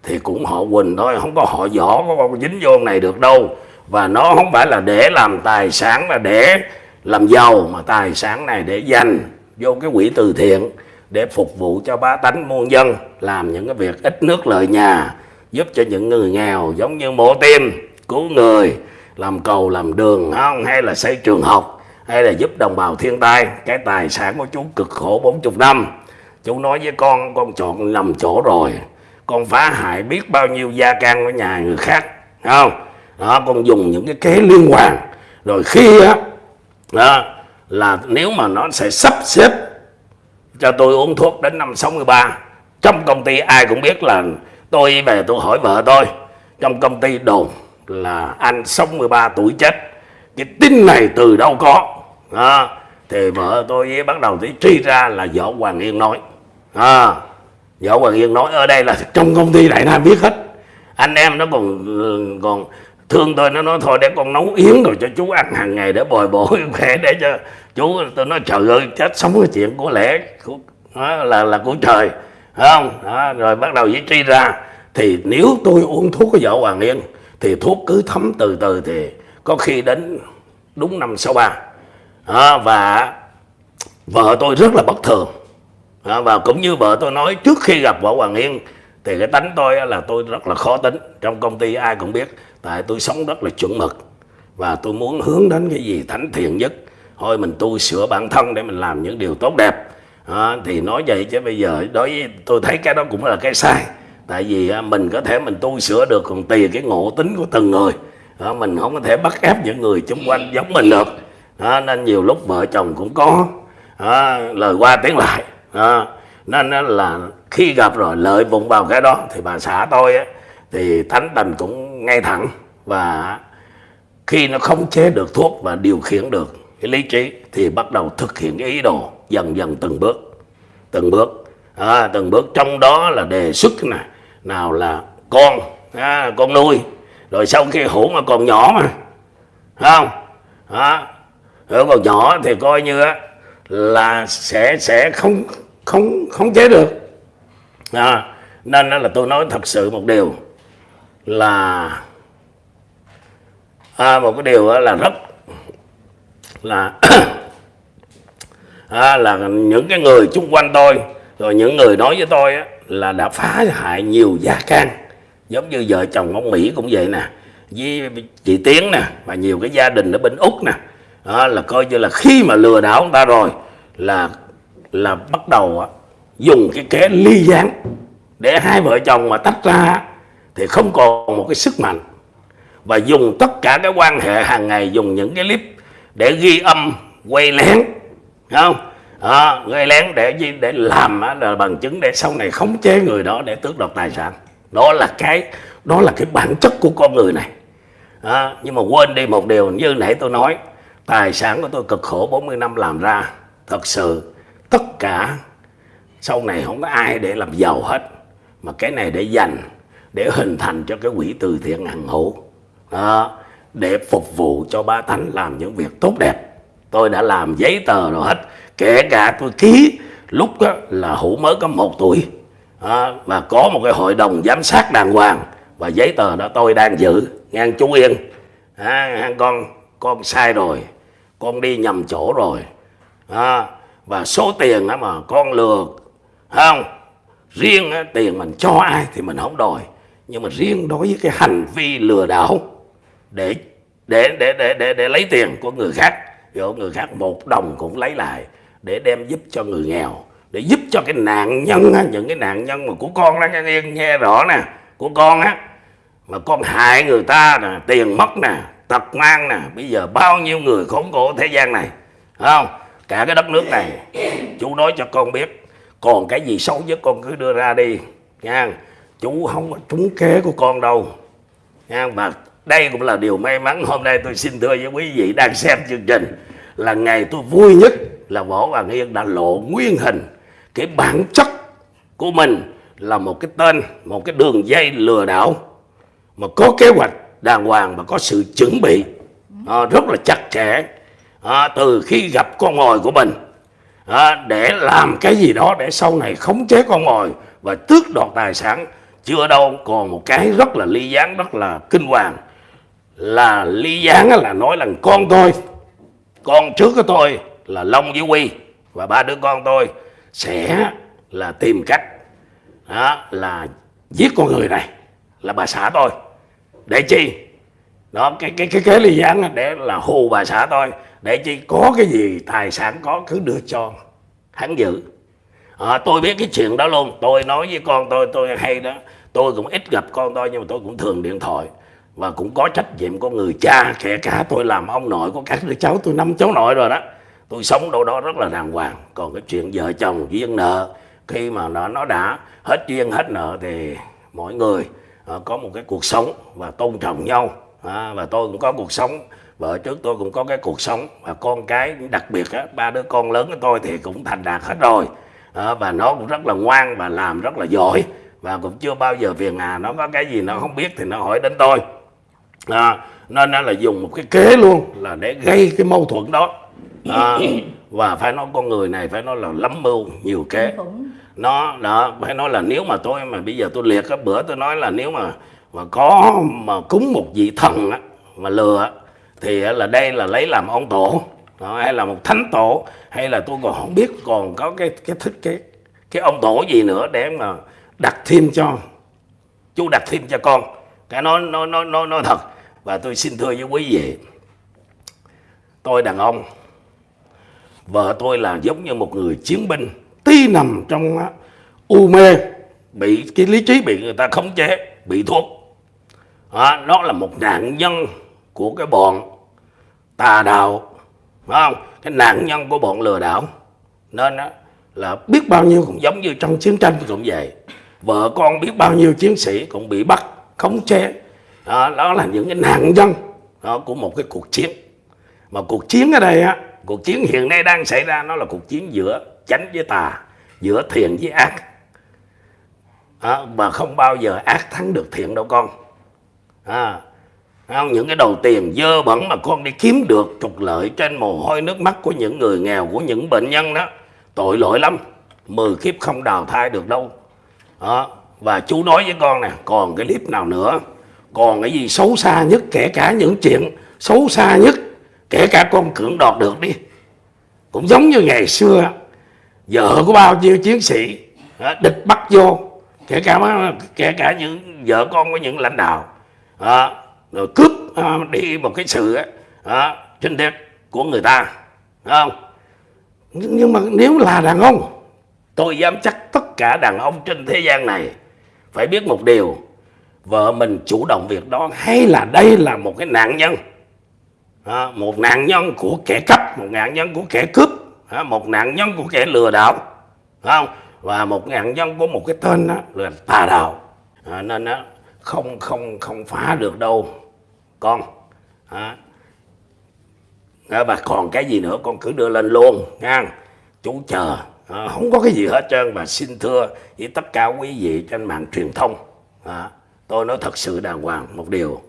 thì cũng họ Quỳnh thôi, không có họ võ có con dính vô này được đâu. Và nó không phải là để làm tài sản, là để làm giàu, mà tài sản này để dành vô cái quỹ từ thiện để phục vụ cho bá tánh, muôn dân, làm những cái việc ít nước lợi nhà, giúp cho những người nghèo giống như mổ tim cứu người, làm cầu, làm đường không hay là xây trường học, hay là giúp đồng bào thiên tai. Cái tài sản của chú cực khổ 40 năm. Chú nói với con con chọn nằm chỗ rồi con phá hại biết bao nhiêu gia can của nhà người khác không? Đó con dùng những cái kế liên hoàn. Rồi khi á đó, là nếu mà nó sẽ sắp xếp cho tôi uống thuốc đến năm 63 trong công ty ai cũng biết là tôi về tôi hỏi vợ tôi trong công ty đồn là anh 63 tuổi chết. Cái tin này từ đâu có? Đó, thì vợ tôi bắt đầu thì truy ra là võ hoàng yên nói. À, võ hoàng yên nói ở đây là trong công ty đại nam biết hết. Anh em nó còn còn thương tôi nó nói thôi để con nấu yến rồi cho chú ăn hàng ngày để bồi bổ <laughs> khỏe để cho chú tôi nói trời ơi chết sống cái chuyện của lẽ của, đó, là là của trời. Không? Đó, rồi bắt đầu với truy ra. Thì nếu tôi uống thuốc của vợ hoàng yên thì thuốc cứ thấm từ từ thì có khi đến đúng năm sáu ba. Và vợ tôi rất là bất thường và cũng như vợ tôi nói trước khi gặp võ Hoàng Yên thì cái tánh tôi là tôi rất là khó tính. Trong công ty ai cũng biết tại tôi sống rất là chuẩn mực. Và tôi muốn hướng đến cái gì thánh thiện nhất. Thôi mình tu sửa bản thân để mình làm những điều tốt đẹp. À, thì nói vậy chứ bây giờ đối với tôi thấy cái đó cũng là cái sai. Tại vì à, mình có thể mình tu sửa được còn tùy cái ngộ tính của từng người. À, mình không có thể bắt ép những người xung quanh giống mình được. À, nên nhiều lúc vợ chồng cũng có à, lời qua tiếng lại à, nên là khi gặp rồi lợi vụng vào cái đó thì bà xã tôi á, thì thánh tình cũng ngay thẳng và khi nó không chế được thuốc và điều khiển được cái lý trí thì bắt đầu thực hiện cái ý đồ dần dần từng bước từng bước. À, từng bước trong đó là đề xuất này nào là con à, con nuôi rồi sau khi hủ mà còn nhỏ mà không? À, rồi còn nhỏ thì coi như á, là sẽ sẽ không không không chế được. À, nên là tôi nói thật sự một điều là à, một cái điều đó là rất là <coughs> à, là những cái người chung quanh tôi rồi những người nói với tôi á, là đã phá hại nhiều gia can. Giống như vợ chồng ông Mỹ cũng vậy nè với chị Tiến nè và nhiều cái gia đình ở bên Úc nè đó, là coi như là khi mà lừa đảo người ta rồi là là bắt đầu á, dùng cái kế ly gián để hai vợ chồng mà tách ra thì không còn một cái sức mạnh. Và dùng tất cả cái quan hệ hàng ngày dùng những cái clip để ghi âm quay lén không? À, quay lén để gì? Để làm á, là bằng chứng để sau này khống chế người đó để tước đoạt tài sản. Đó là cái đó là cái bản chất của con người này. À, nhưng mà quên đi một điều như nãy tôi nói tài sản của tôi cực khổ 40 năm làm ra. Thật sự tất cả sau này không có ai để làm giàu hết mà cái này để dành để hình thành cho cái quỹ từ thiện hằng hữu. Đó, để phục vụ cho ba tánh làm những việc tốt đẹp. Tôi đã làm giấy tờ rồi hết kể cả tôi ký lúc đó là hữu mới có một tuổi. À, và có một cái hội đồng giám sát đàng hoàng và giấy tờ đó tôi đang giữ. Ngang chú yên. À, con con sai rồi con đi nhầm chỗ rồi. À, và số tiền á mà con lừa không? Riêng á, tiền mình cho ai thì mình không đòi. Nhưng mà riêng đối với cái hành vi lừa đảo để để để để để, để lấy tiền của người khác rồi người khác một đồng cũng lấy lại để đem giúp cho người nghèo để giúp cho cái nạn nhân á, những cái nạn nhân mà của con đó nghe, nghe, nghe rõ nè của con á. Mà con hại người ta nè tiền mất nè tật mang nè, bây giờ bao nhiêu người khốn khổ thế gian này không? Cả cái đất nước này, chú nói cho con biết, còn cái gì xấu nhất con cứ đưa ra đi, nha. Chú không có trúng kế của con đâu, nha. Và đây cũng là điều may mắn, hôm nay tôi xin thưa với quý vị đang xem chương trình, là ngày tôi vui nhất là võ hoàng yên đã lộ nguyên hình. Cái bản chất của mình là một cái tên, một cái đường dây lừa đảo, mà có kế hoạch đàng hoàng và có sự chuẩn bị. À, rất là chặt chẽ. À, từ khi gặp con mồi của mình à, để làm cái gì đó để sau này khống chế con mồi và tước đoạt tài sản chưa đâu còn một cái rất là ly gián rất là kinh hoàng. Là ly gián là nói là con tôi con trước của tôi là Long với Quy và ba đứa con tôi sẽ là tìm cách đó, là giết con người này là bà xã tôi để chi? Đó cái cái cái cái ly gián để là hù bà xã tôi. Để chi? Có cái gì tài sản có cứ đưa cho hắn giữ. À, tôi biết cái chuyện đó luôn. Tôi nói với con tôi tôi hay đó. Tôi cũng ít gặp con tôi nhưng mà tôi cũng thường điện thoại. Và cũng có trách nhiệm của người cha kể cả tôi làm ông nội của các đứa cháu tôi năm cháu nội rồi đó. Tôi sống đâu đó rất là đàng hoàng. Còn cái chuyện vợ chồng duyên nợ khi mà nó nó đã hết duyên hết nợ thì mỗi người Ờ, có một cái cuộc sống và tôn trọng nhau. À, và tôi cũng có cuộc sống vợ trước tôi cũng có cái cuộc sống. Và con cái đặc biệt á, ba đứa con lớn của tôi thì cũng thành đạt hết rồi. À, và nó cũng rất là ngoan và làm rất là giỏi. Và cũng chưa bao giờ phiền hà nó có cái gì nó không biết thì nó hỏi đến tôi. À, nên là dùng một cái kế luôn là để gây cái mâu thuẫn đó. À, và phải nói con người này phải nói là lắm mưu nhiều kế. Nó đó phải nói là nếu mà tôi mà bây giờ tôi liệt cái bữa tôi nói là nếu mà mà có mà cúng một vị thần á, mà lừa thì là đây là lấy làm ông tổ. Đó, hay là một thánh tổ hay là tôi còn không biết còn có cái cái thích cái cái ông tổ gì nữa để mà đặt thêm cho chú đặt thêm cho con. Cái nói nói nói nói nói thật và tôi xin thưa với quý vị tôi đàn ông vợ tôi là giống như một người chiến binh. Tí nằm trong u mê. Bị cái lý trí bị người ta khống chế bị thuốc. Đó, nó là một nạn nhân của cái bọn tà đạo phải không? Cái nạn nhân của bọn lừa đảo. Nên á, là biết bao nhiêu cũng giống như trong chiến tranh cũng vậy. Vợ con biết bao nhiêu chiến sĩ cũng bị bắt khống chế. Đó, đó là những cái nạn nhân đó, của một cái cuộc chiến. Mà cuộc chiến ở đây á cuộc chiến hiện nay đang xảy ra nó là cuộc chiến giữa chánh với tà giữa thiện với ác à, mà không bao giờ ác thắng được thiện đâu con à, không? những cái đầu tiền dơ bẩn mà con đi kiếm được trục lợi trên mồ hôi nước mắt của những người nghèo của những bệnh nhân đó tội lỗi lắm mười kiếp không đào thai được đâu đó. và chú nói với con nè còn cái clip nào nữa còn cái gì xấu xa nhất kể cả những chuyện xấu xa nhất kể cả con cưỡng đoạt được đi. Cũng giống như ngày xưa vợ của bao nhiêu chiến sĩ địch bắt vô. Kể cả kể cả những vợ con của những lãnh đạo rồi cướp à, đi một cái sự trên đất của người ta. Không? Nhưng mà nếu là đàn ông tôi dám chắc tất cả đàn ông trên thế gian này phải biết một điều. Vợ mình chủ động việc đó hay là đây là một cái nạn nhân à, một nạn nhân của kẻ cắp một nạn nhân của kẻ cướp à, một nạn nhân của kẻ lừa đảo không? Và một nạn nhân của một cái tên đó là tà đạo. À, nên đó, không không không phá được đâu con. À, và còn cái gì nữa? Con cứ đưa lên luôn nha. Chú chờ. À, không có cái gì hết trơn và xin thưa với tất cả quý vị trên mạng truyền thông. À, tôi nói thật sự đàng hoàng một điều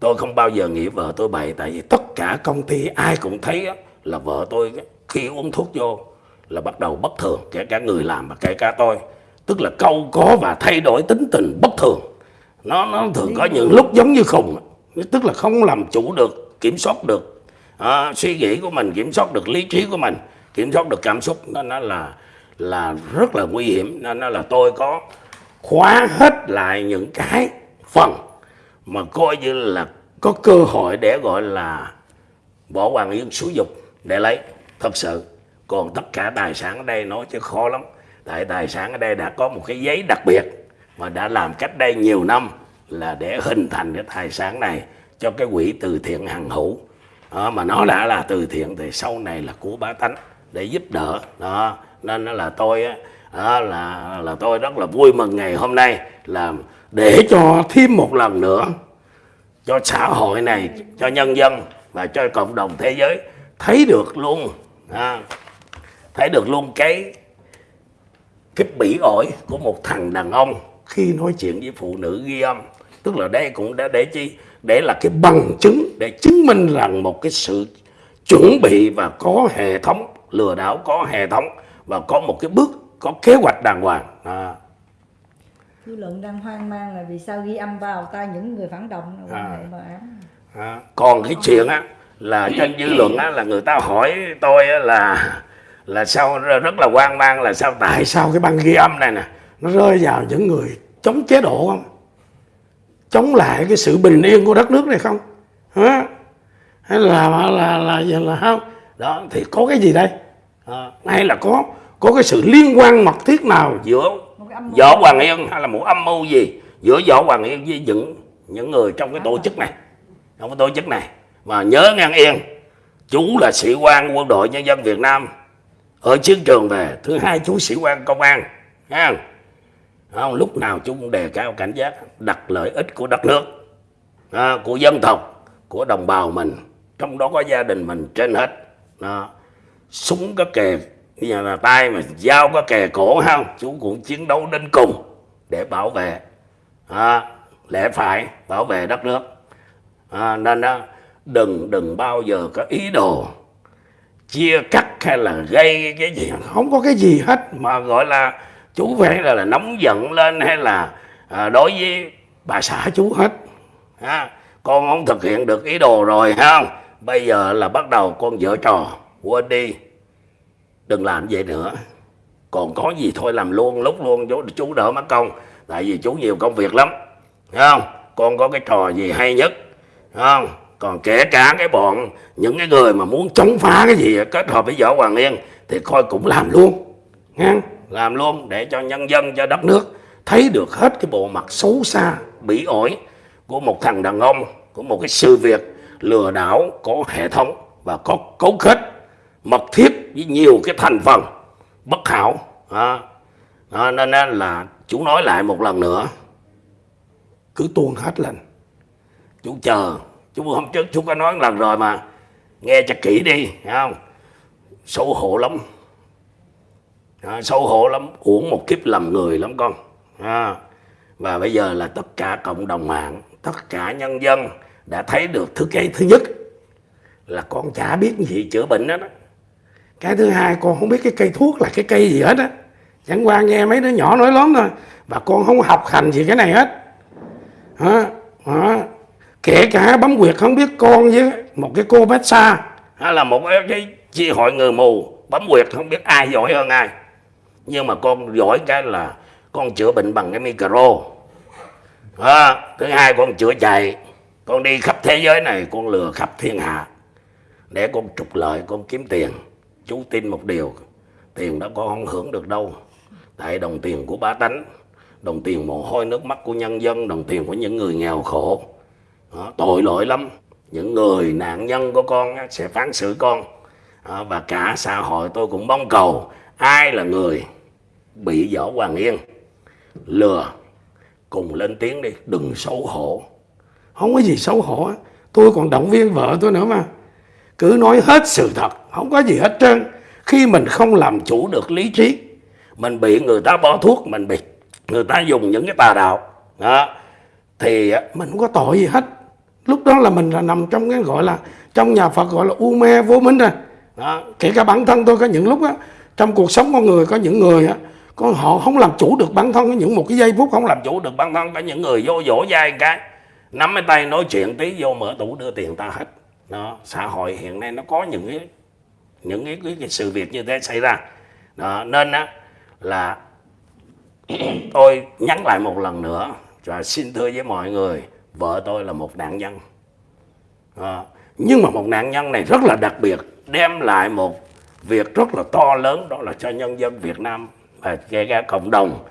tôi không bao giờ nghĩ vợ tôi bậy tại vì tất cả công ty ai cũng thấy là vợ tôi khi uống thuốc vô là bắt đầu bất thường. Kể cả người làm và kể cả tôi. Tức là câu có và thay đổi tính tình bất thường. Nó nó thường có những lúc giống như khùng. Tức là không làm chủ được kiểm soát được à, suy nghĩ của mình kiểm soát được lý trí của mình kiểm soát được cảm xúc. Nó nó là là rất là nguy hiểm. Nên nó là tôi có khóa hết lại những cái phần mà coi như là có cơ hội để gọi là bỏ hoàng yến xúi dục để lấy. Thật sự còn tất cả tài sản ở đây nói chứ khó lắm. Tại tài sản ở đây đã có một cái giấy đặc biệt mà đã làm cách đây nhiều năm là để hình thành cái tài sản này cho cái quỹ từ thiện hằng hữu. Đó, mà nó đã là từ thiện thì sau này là của bá tánh để giúp đỡ. Đó nên là tôi đó, là là tôi rất là vui mừng ngày hôm nay là để cho thêm một lần nữa cho xã hội này cho nhân dân và cho cộng đồng thế giới thấy được luôn à, thấy được luôn cái cái bỉ ổi của một thằng đàn ông khi nói chuyện với phụ nữ ghi âm tức là đây cũng đã để chi để là cái bằng chứng để chứng minh rằng một cái sự chuẩn bị và có hệ thống lừa đảo có hệ thống và có một cái bước có kế hoạch đàng hoàng à dư luận đang hoang mang là vì sao ghi âm vào tay những người phản động? À. À, còn cái chuyện á là trên dư luận á là người ta hỏi tôi á, là là sao rất là hoang mang là sao tại sao cái băng ghi âm này nè nó rơi vào những người chống chế độ không? Chống lại cái sự bình yên của đất nước này không? Hả? Hay là là là là, là, là không? Đó thì có cái gì đây? À, hay là có có cái sự liên quan mật thiết nào giữa võ hoàng yên hay là một âm mưu gì giữa võ hoàng yên với những những người trong cái tổ chức này? Trong cái tổ chức này. Mà nhớ ngang yên chú là sĩ quan quân đội nhân dân Việt Nam ở chiến trường về thứ hai chú sĩ quan công an nha không, lúc nào chú cũng đề cao cảnh giác đặt lợi ích của đất nước à, của dân tộc của đồng bào mình. Trong đó có gia đình mình trên hết. Đó. súng có kề bây giờ là tay mà dao có kề cổ không chú cũng chiến đấu đến cùng để bảo vệ. À, lẽ phải bảo vệ đất nước. À, nên đó đừng đừng bao giờ có ý đồ chia cắt hay là gây cái gì. Không có cái gì hết mà gọi là chú phải là, là nóng giận lên hay là à, đối với bà xã chú hết. À, con không thực hiện được ý đồ rồi ha. Bây giờ là bắt đầu con dở trò quên đi đừng làm vậy nữa. Còn có gì thôi làm luôn lúc luôn chú, chú đỡ mất công. Tại vì chú nhiều công việc lắm. Thấy không? Con có cái trò gì hay nhất. Thấy không? Còn kể cả cái bọn những cái người mà muốn chống phá cái gì kết hợp với võ hoàng yên thì coi cũng làm luôn. Nghe? làm luôn để cho nhân dân cho đất nước thấy được hết cái bộ mặt xấu xa bỉ ổi của một thằng đàn ông của một cái sự việc lừa đảo có hệ thống và có cấu kết mật thiết với nhiều cái thành phần bất hảo. À, à, đó. Đó, nên là chú nói lại một lần nữa. Cứ tuôn hết lên. Chú chờ chú hôm trước chú có nói một lần rồi mà. Nghe cho kỹ đi thấy không? Xấu hổ lắm. À, xấu hổ lắm. Uổng một kiếp làm người lắm con. À, và bây giờ là tất cả cộng đồng mạng tất cả nhân dân đã thấy được thứ cái thứ nhất là con chả biết gì chữa bệnh đó, đó cái thứ hai con không biết cái cây thuốc là cái cây gì hết á. Chẳng qua nghe mấy đứa nhỏ nói lớn thôi. Và con không học hành gì cái này hết. Hả? Hả? Kể cả bấm quyệt không biết con với một cái cô massage hay là một cái chi hội người mù. Bấm quyệt không biết ai giỏi hơn ai. Nhưng mà con giỏi cái là con chữa bệnh bằng cái micro. À, thứ hai con chữa chạy. Con đi khắp thế giới này con lừa khắp thiên hạ. Để con trục lợi con kiếm tiền chú tin một điều tiền đó con không hưởng được đâu. Tại đồng tiền của bá tánh đồng tiền mồ hôi nước mắt của nhân dân đồng tiền của những người nghèo khổ. Đó, tội lỗi lắm. Những người nạn nhân của con sẽ phán xử con. Đó, và cả xã hội tôi cũng mong cầu ai là người bị võ hoàng yên lừa cùng lên tiếng đi đừng xấu hổ. Không có gì xấu hổ tôi còn động viên vợ tôi nữa mà cứ nói hết sự thật, không có gì hết trơn. Khi mình không làm chủ được lý trí, mình bị người ta bỏ thuốc, mình bị người ta dùng những cái tà đạo. Đó. Thì mình không có tội gì hết. Lúc đó là mình là nằm trong cái gọi là, trong nhà Phật gọi là u mê vô minh rồi đó. kể cả bản thân tôi có những lúc, á, trong cuộc sống con người, có những người, á, con họ không làm chủ được bản thân, có những một cái giây phút không làm chủ được bản thân, có những người vô dỗ dai cái, nắm cái tay nói chuyện tí, vô mở tủ đưa tiền ta hết đó xã hội hiện nay nó có những cái những cái, cái, cái sự việc như thế xảy ra. Đó, nên á là <clears throat> tôi nhắn lại một lần nữa và xin thưa với mọi người vợ tôi là một nạn nhân. À, nhưng mà một nạn nhân này rất là đặc biệt đem lại một việc rất là to lớn đó là cho nhân dân Việt Nam và kể cả cộng đồng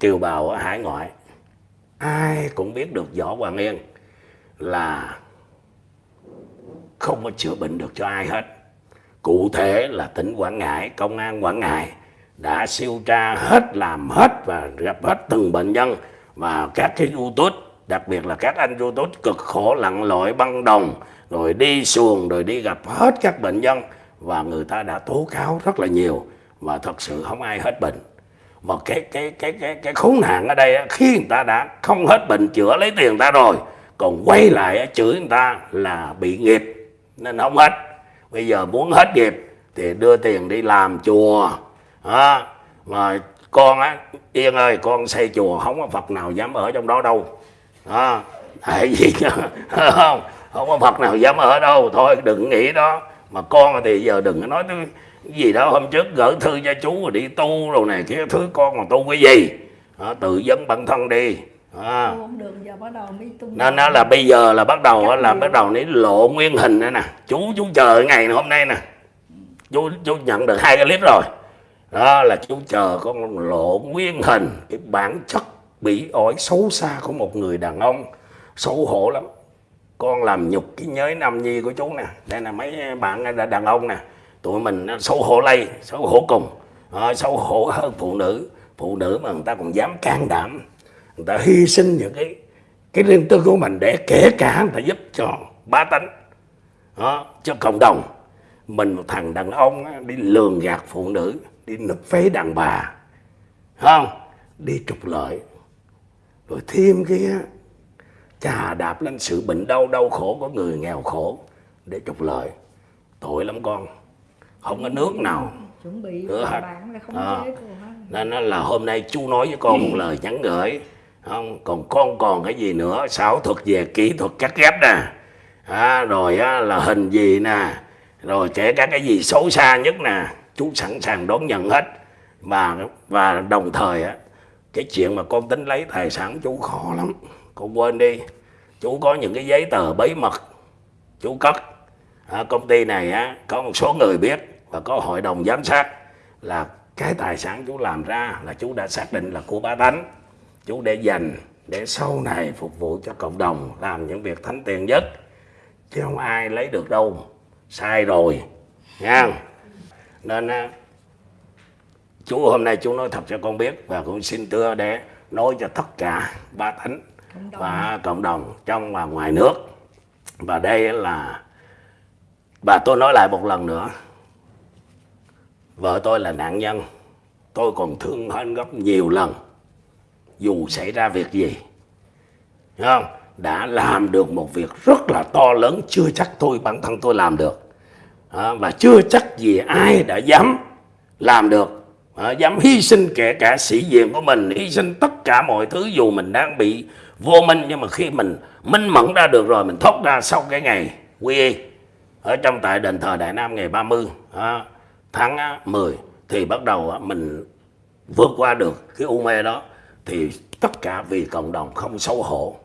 kiều bào ở hải ngoại. Ai cũng biết được võ Hoàng Yên là không có chữa bệnh được cho ai hết. Cụ thể là tỉnh Quảng Ngãi, công an Quảng Ngãi đã siêu tra hết, làm hết và gặp hết từng bệnh nhân và các cái YouTube, đặc biệt là các anh YouTube cực khổ, lặn lội, băng đồng, rồi đi xuồng, rồi đi gặp hết các bệnh nhân và người ta đã tố cáo rất là nhiều và thật sự không ai hết bệnh. Mà cái cái cái cái cái khốn nạn ở đây khi người ta đã không hết bệnh, chữa lấy tiền ta rồi, còn quay lại chửi người ta là bị nghiệp nên không hết. Bây giờ muốn hết nghiệp thì đưa tiền đi làm chùa. À, mà con á yên ơi con xây chùa không có phật nào dám ở trong đó đâu. À, tại vì không không có phật nào dám ở đâu. Thôi đừng nghĩ đó. Mà con thì giờ đừng có nói cái gì đó. Hôm trước gửi thư cho chú rồi đi tu rồi này kia. Thứ con mà tu cái gì? À, tự vấn bản thân đi à. không được giờ bắt đầu mới tung nên nó là bây giờ là bắt đầu là bắt đầu ní lộ nguyên hình nữa nè. Chú chú chờ ngày hôm nay nè. Chú chú nhận được hai cái clip rồi. Đó là chú chờ con lộ nguyên hình. Cái bản chất bị ổi xấu xa của một người đàn ông. Xấu hổ lắm. Con làm nhục cái nhới nam nhi của chú nè. Đây là mấy bạn đàn ông nè. Tụi mình xấu hổ lây xấu hổ cùng. À, xấu hổ hơn phụ nữ. Phụ nữ mà người ta còn dám can đảm người ta hy sinh những cái cái riêng tư của mình để kể cả người ta giúp cho bá tánh đó, cho cộng đồng. Mình một thằng đàn ông đi lường gạt phụ nữ đi nộp phế đàn bà không? Đi trục lợi. Rồi thêm cái chà đạp lên sự bệnh đau đau khổ của người nghèo khổ để trục lợi. Tội lắm con. Không có nước nào. Chuẩn bị bạn là không à, nên là hôm nay chú nói với con một lời nhắn gửi không còn con còn cái gì nữa? Xảo thuật về kỹ thuật cắt ghép nè. À, rồi á, là hình gì nè? Rồi kể cả cái gì xấu xa nhất nè? Chú sẵn sàng đón nhận hết. Và và đồng thời á cái chuyện mà con tính lấy tài sản chú khó lắm. Con quên đi. Chú có những cái giấy tờ bí mật chú cất. À, công ty này á có một số người biết và có hội đồng giám sát là cái tài sản chú làm ra là chú đã xác định là của bá tánh chú để dành để sau này phục vụ cho cộng đồng làm những việc thánh tiền nhất. Chứ không ai lấy được đâu. Sai rồi nha. Nên chú hôm nay chú nói thật cho con biết và cũng xin thưa để nói cho tất cả ba thánh và cộng đồng trong và ngoài nước. Và đây là và tôi nói lại một lần nữa vợ tôi là nạn nhân. Tôi còn thương hơn gấp nhiều lần dù xảy ra việc gì không? Đã làm được một việc rất là to lớn chưa chắc tôi bản thân tôi làm được. À, và chưa chắc gì ai đã dám làm được. À, dám hy sinh kể cả sĩ diện của mình hy sinh tất cả mọi thứ dù mình đang bị vô minh. Nhưng mà khi mình minh mẫn ra được rồi mình thoát ra sau cái ngày quy y. Ở trong tại đền thờ Đại Nam ngày 30 à, tháng 10 thì bắt đầu mình vượt qua được cái u mê đó thì tất cả vì cộng đồng không xấu hổ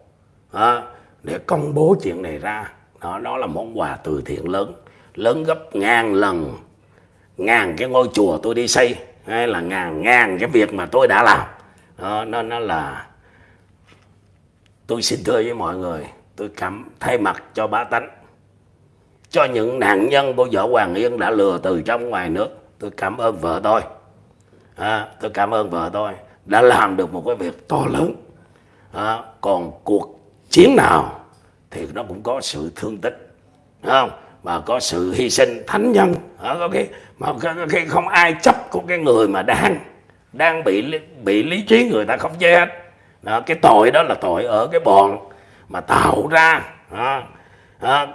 à, để công bố chuyện này ra. Đó, đó là món quà từ thiện lớn lớn gấp ngàn lần. Ngàn cái ngôi chùa tôi đi xây hay là ngàn ngàn cái việc mà tôi đã làm. Đó, nó nó là tôi xin thưa với mọi người tôi cảm thay mặt cho bá tánh cho những nạn nhân của vợ Hoàng Yên đã lừa từ trong ngoài nước. Tôi cảm ơn vợ tôi. À, tôi cảm ơn vợ tôi đã làm được một cái việc to lớn. À, còn cuộc chiến nào thì nó cũng có sự thương tích Đúng không? Mà có sự hy sinh thánh nhân. À, có cái mà khi không ai chấp của cái người mà đang đang bị bị lý trí người ta không chế hết. Đó, cái tội đó là tội ở cái bọn mà tạo ra à, à,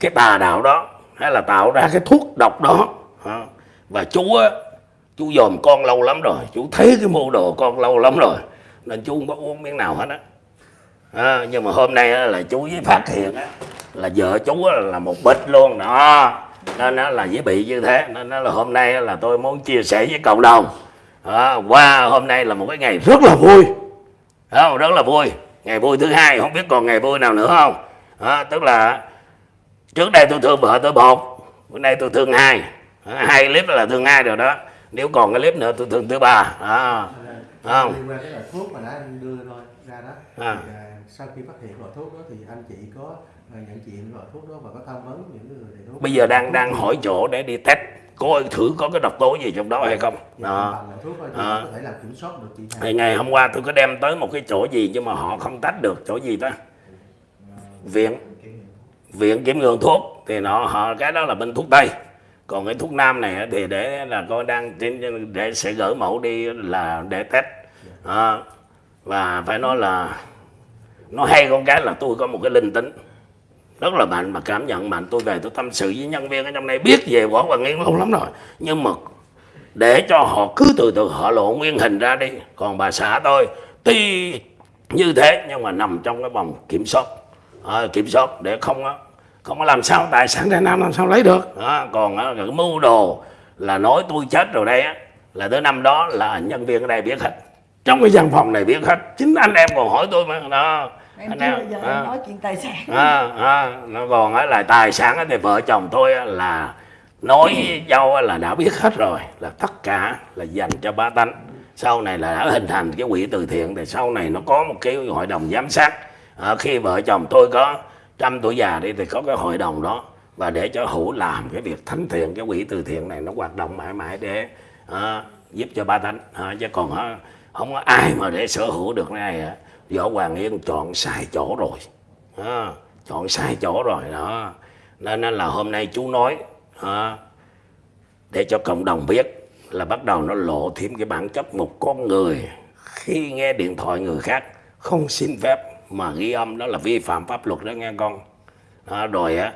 cái tà đạo đó hay là tạo ra cái thuốc độc đó à, và chúa chú dòm con lâu lắm rồi chú thấy cái mô đồ con lâu lắm rồi nên chú không có uống miếng nào hết á. À, nhưng mà hôm nay á, là chú với phát hiện á, là vợ chú á, là một bịch luôn đó. Nên nó là dễ bị như thế nên nó là hôm nay á, là tôi muốn chia sẻ với cộng đồng. À, qua hôm nay là một cái ngày rất là vui. Không? rất là vui. Ngày vui thứ hai không biết còn ngày vui nào nữa không? À, tức là trước đây tôi thương vợ tôi một bữa nay tôi thương hai. À, hai clip là thương hai rồi đó nếu còn cái clip nữa tôi thương thứ ba. À, không? liên quan cái loại thuốc mà đã đưa thôi ra đó. À. thì, à, sau khi phát hiện loại thuốc đó thì anh chị có à, nhận diện loại thuốc đó và có tham vấn những người thầy thuốc. Bây giờ đang đang hỏi chỗ để đi test coi thử có cái độc tố gì trong đó hay không? Dạ, đó. À. có thể làm kiểm soát được chị thì Hằng ngày hôm qua tôi có đem tới một cái chỗ gì nhưng mà họ không tách được chỗ gì đó viện. Viện kiểm nghiệm thuốc. Thì nó họ cái đó là bên thuốc tây còn cái thuốc nam này thì để là coi đang trên để sẽ gửi mẫu đi là để test. À, và phải nói là nó hay con cái là tôi có một cái linh tính. Rất là mạnh mà cảm nhận mạnh. Tôi về tôi tâm sự với nhân viên ở trong này biết về võ và nghiên lâu lắm rồi. Nhưng mà để cho họ cứ từ từ họ lộ nguyên hình ra đi. Còn bà xã tôi tuy như thế nhưng mà nằm trong cái vòng kiểm soát. À, kiểm soát để không á không có làm sao tài sản đại nam làm sao lấy được? À, còn á, cái mưu đồ là nói tôi chết rồi đây á là tới năm đó là nhân viên ở đây biết hết. Trong cái văn phòng này biết hết. Chính anh em còn hỏi tôi mà đó. Em anh chưa bao giờ à. em nói chuyện tài sản. À, à, nó còn á là tài sản thì vợ chồng tôi á là nói với á là đã biết hết rồi là tất cả là dành cho ba tánh. Sau này là đã hình thành cái quỹ từ thiện thì sau này nó có một cái hội đồng giám sát. À, khi vợ chồng tôi có trăm tuổi già đi thì có cái hội đồng đó và để cho hữu làm cái việc thánh thiện cái quỹ từ thiện này nó hoạt động mãi mãi để à, giúp cho ba tánh à, ờ, chứ còn á, không có ai mà để sở hữu được cái này á. võ hoàng yên chọn sai chỗ rồi. À, chọn sai chỗ rồi đó. Nên nên là hôm nay chú nói à, để cho cộng đồng biết là bắt đầu nó lộ thêm cái bản chất một con người khi nghe điện thoại người khác không xin phép mà ghi âm đó là vi phạm pháp luật đó nghe con. Đó, rồi á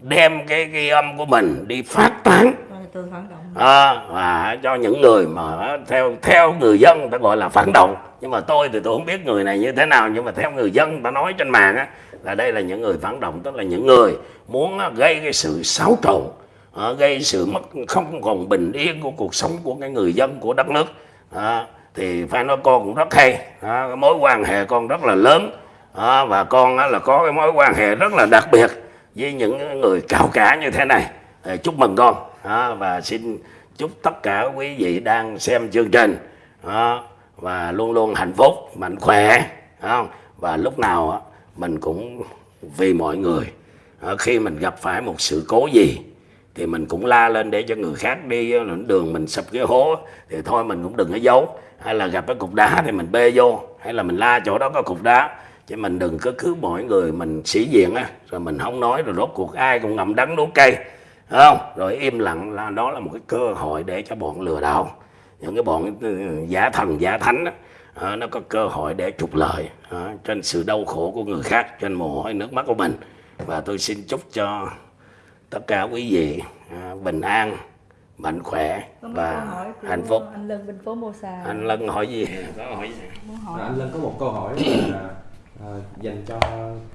đem cái ghi âm của mình đi phát tán. Động. À, và cho những người mà theo theo người dân ta gọi là phản động. Nhưng mà tôi thì tôi không biết người này như thế nào nhưng mà theo người dân ta nói trên mạng á là đây là những người phản động tức là những người muốn gây cái sự xáo trộn gây sự mất không còn bình yên của cuộc sống của cái người dân của đất nước. À, thì phải nói con cũng rất hay. À, mối quan hệ con rất là lớn à, và con á, là có cái mối quan hệ rất là đặc biệt với những người cao cả như thế này. À, chúc mừng con. À, và xin chúc tất cả quý vị đang xem chương trình à, và luôn luôn hạnh phúc mạnh khỏe không? và lúc nào á, mình cũng vì mọi người. À, khi mình gặp phải một sự cố gì thì mình cũng la lên để cho người khác đi đường mình sập cái hố thì thôi mình cũng đừng có giấu. Hay là gặp cái cục đá thì mình bê vô hay là mình la chỗ đó có cục đá chứ mình đừng có cứ mọi người mình sĩ diện á. Rồi mình không nói rồi rốt cuộc ai cũng ngậm đắng nuốt cay. Thấy không? Rồi im lặng là đó là một cái cơ hội để cho bọn lừa đảo. Những cái bọn ừ, giả thần giả thánh đó, à, nó có cơ hội để trục lợi à, trên sự đau khổ của người khác trên mồ hôi nước mắt của mình. Và tôi xin chúc cho tất cả quý vị à, bình an mạnh khỏe và hạnh phúc. anh Lân bên phố Mô Sa. Anh lân hỏi gì? Có hỏi gì? Muốn hỏi. Anh Lân có một câu hỏi là Ờ, dành cho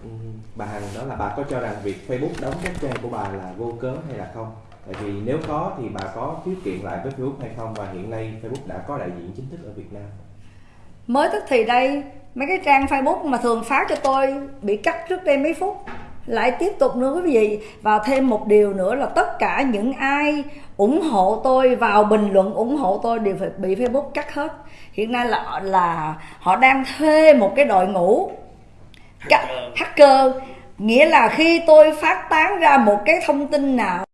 ừ, bà Hằng đó là bà có cho rằng việc Facebook đóng các trang của bà là vô cớ hay là không? Tại vì nếu có thì bà có khiếu kiện lại với Facebook hay không và hiện nay Facebook đã có đại diện chính thức ở Việt Nam. mới tức thì đây, mấy cái trang facebook mà thường phát cho tôi bị cắt trước đây mấy phút, lại tiếp tục nữa quý vị và thêm một điều nữa là tất cả những ai ủng hộ tôi, vào bình luận ủng hộ tôi đều phải bị facebook cắt hết hiện nay là là họ đang thuê một cái đội ngũ Ca- hacker. Nghĩa là khi tôi phát tán ra một cái thông tin nào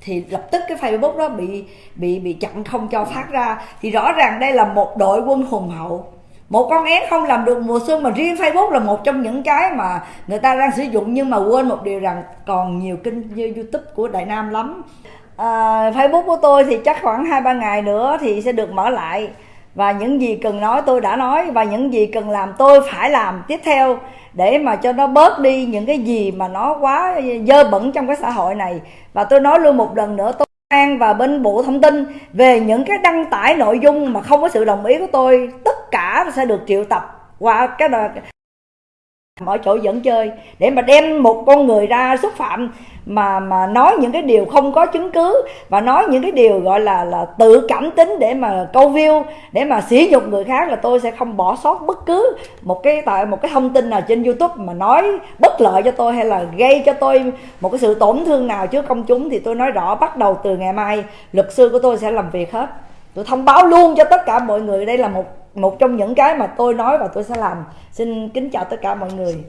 thì lập tức cái Facebook đó bị bị bị chặn không cho phát ra. Thì rõ ràng đây là một đội quân hùng hậu. Một con én không làm được mùa xuân mà riêng Facebook là một trong những cái mà người ta đang sử dụng. Nhưng mà quên một điều rằng còn nhiều kênh như YouTube của Đại Nam lắm. À, Facebook của tôi thì chắc khoảng hai ba ngày nữa thì sẽ được mở lại và những gì cần nói tôi đã nói, và những gì cần làm tôi phải làm. Tiếp theo, để mà cho nó bớt đi những cái gì mà nó quá dơ bẩn trong cái xã hội này. Và tôi nói luôn một lần nữa, tôi an và bên bộ thông tin về những cái đăng tải nội dung mà không có sự đồng ý của tôi, tất cả sẽ được triệu tập qua cái đợt mọi chỗ dẫn chơi, để mà đem một con người ra xúc phạm mà mà nói những cái điều không có chứng cứ và nói những cái điều gọi là là tự cảm tính để mà câu view, để mà sỉ nhục người khác là tôi sẽ không bỏ sót bất cứ một cái tại một cái thông tin nào trên YouTube mà nói bất lợi cho tôi hay là gây cho tôi một cái sự tổn thương nào. Trước công chúng thì tôi nói rõ, bắt đầu từ ngày mai, luật sư của tôi sẽ làm việc hết. Tôi thông báo luôn cho tất cả mọi người, đây là một một trong những cái mà tôi nói và tôi sẽ làm. Xin kính chào tất cả mọi người.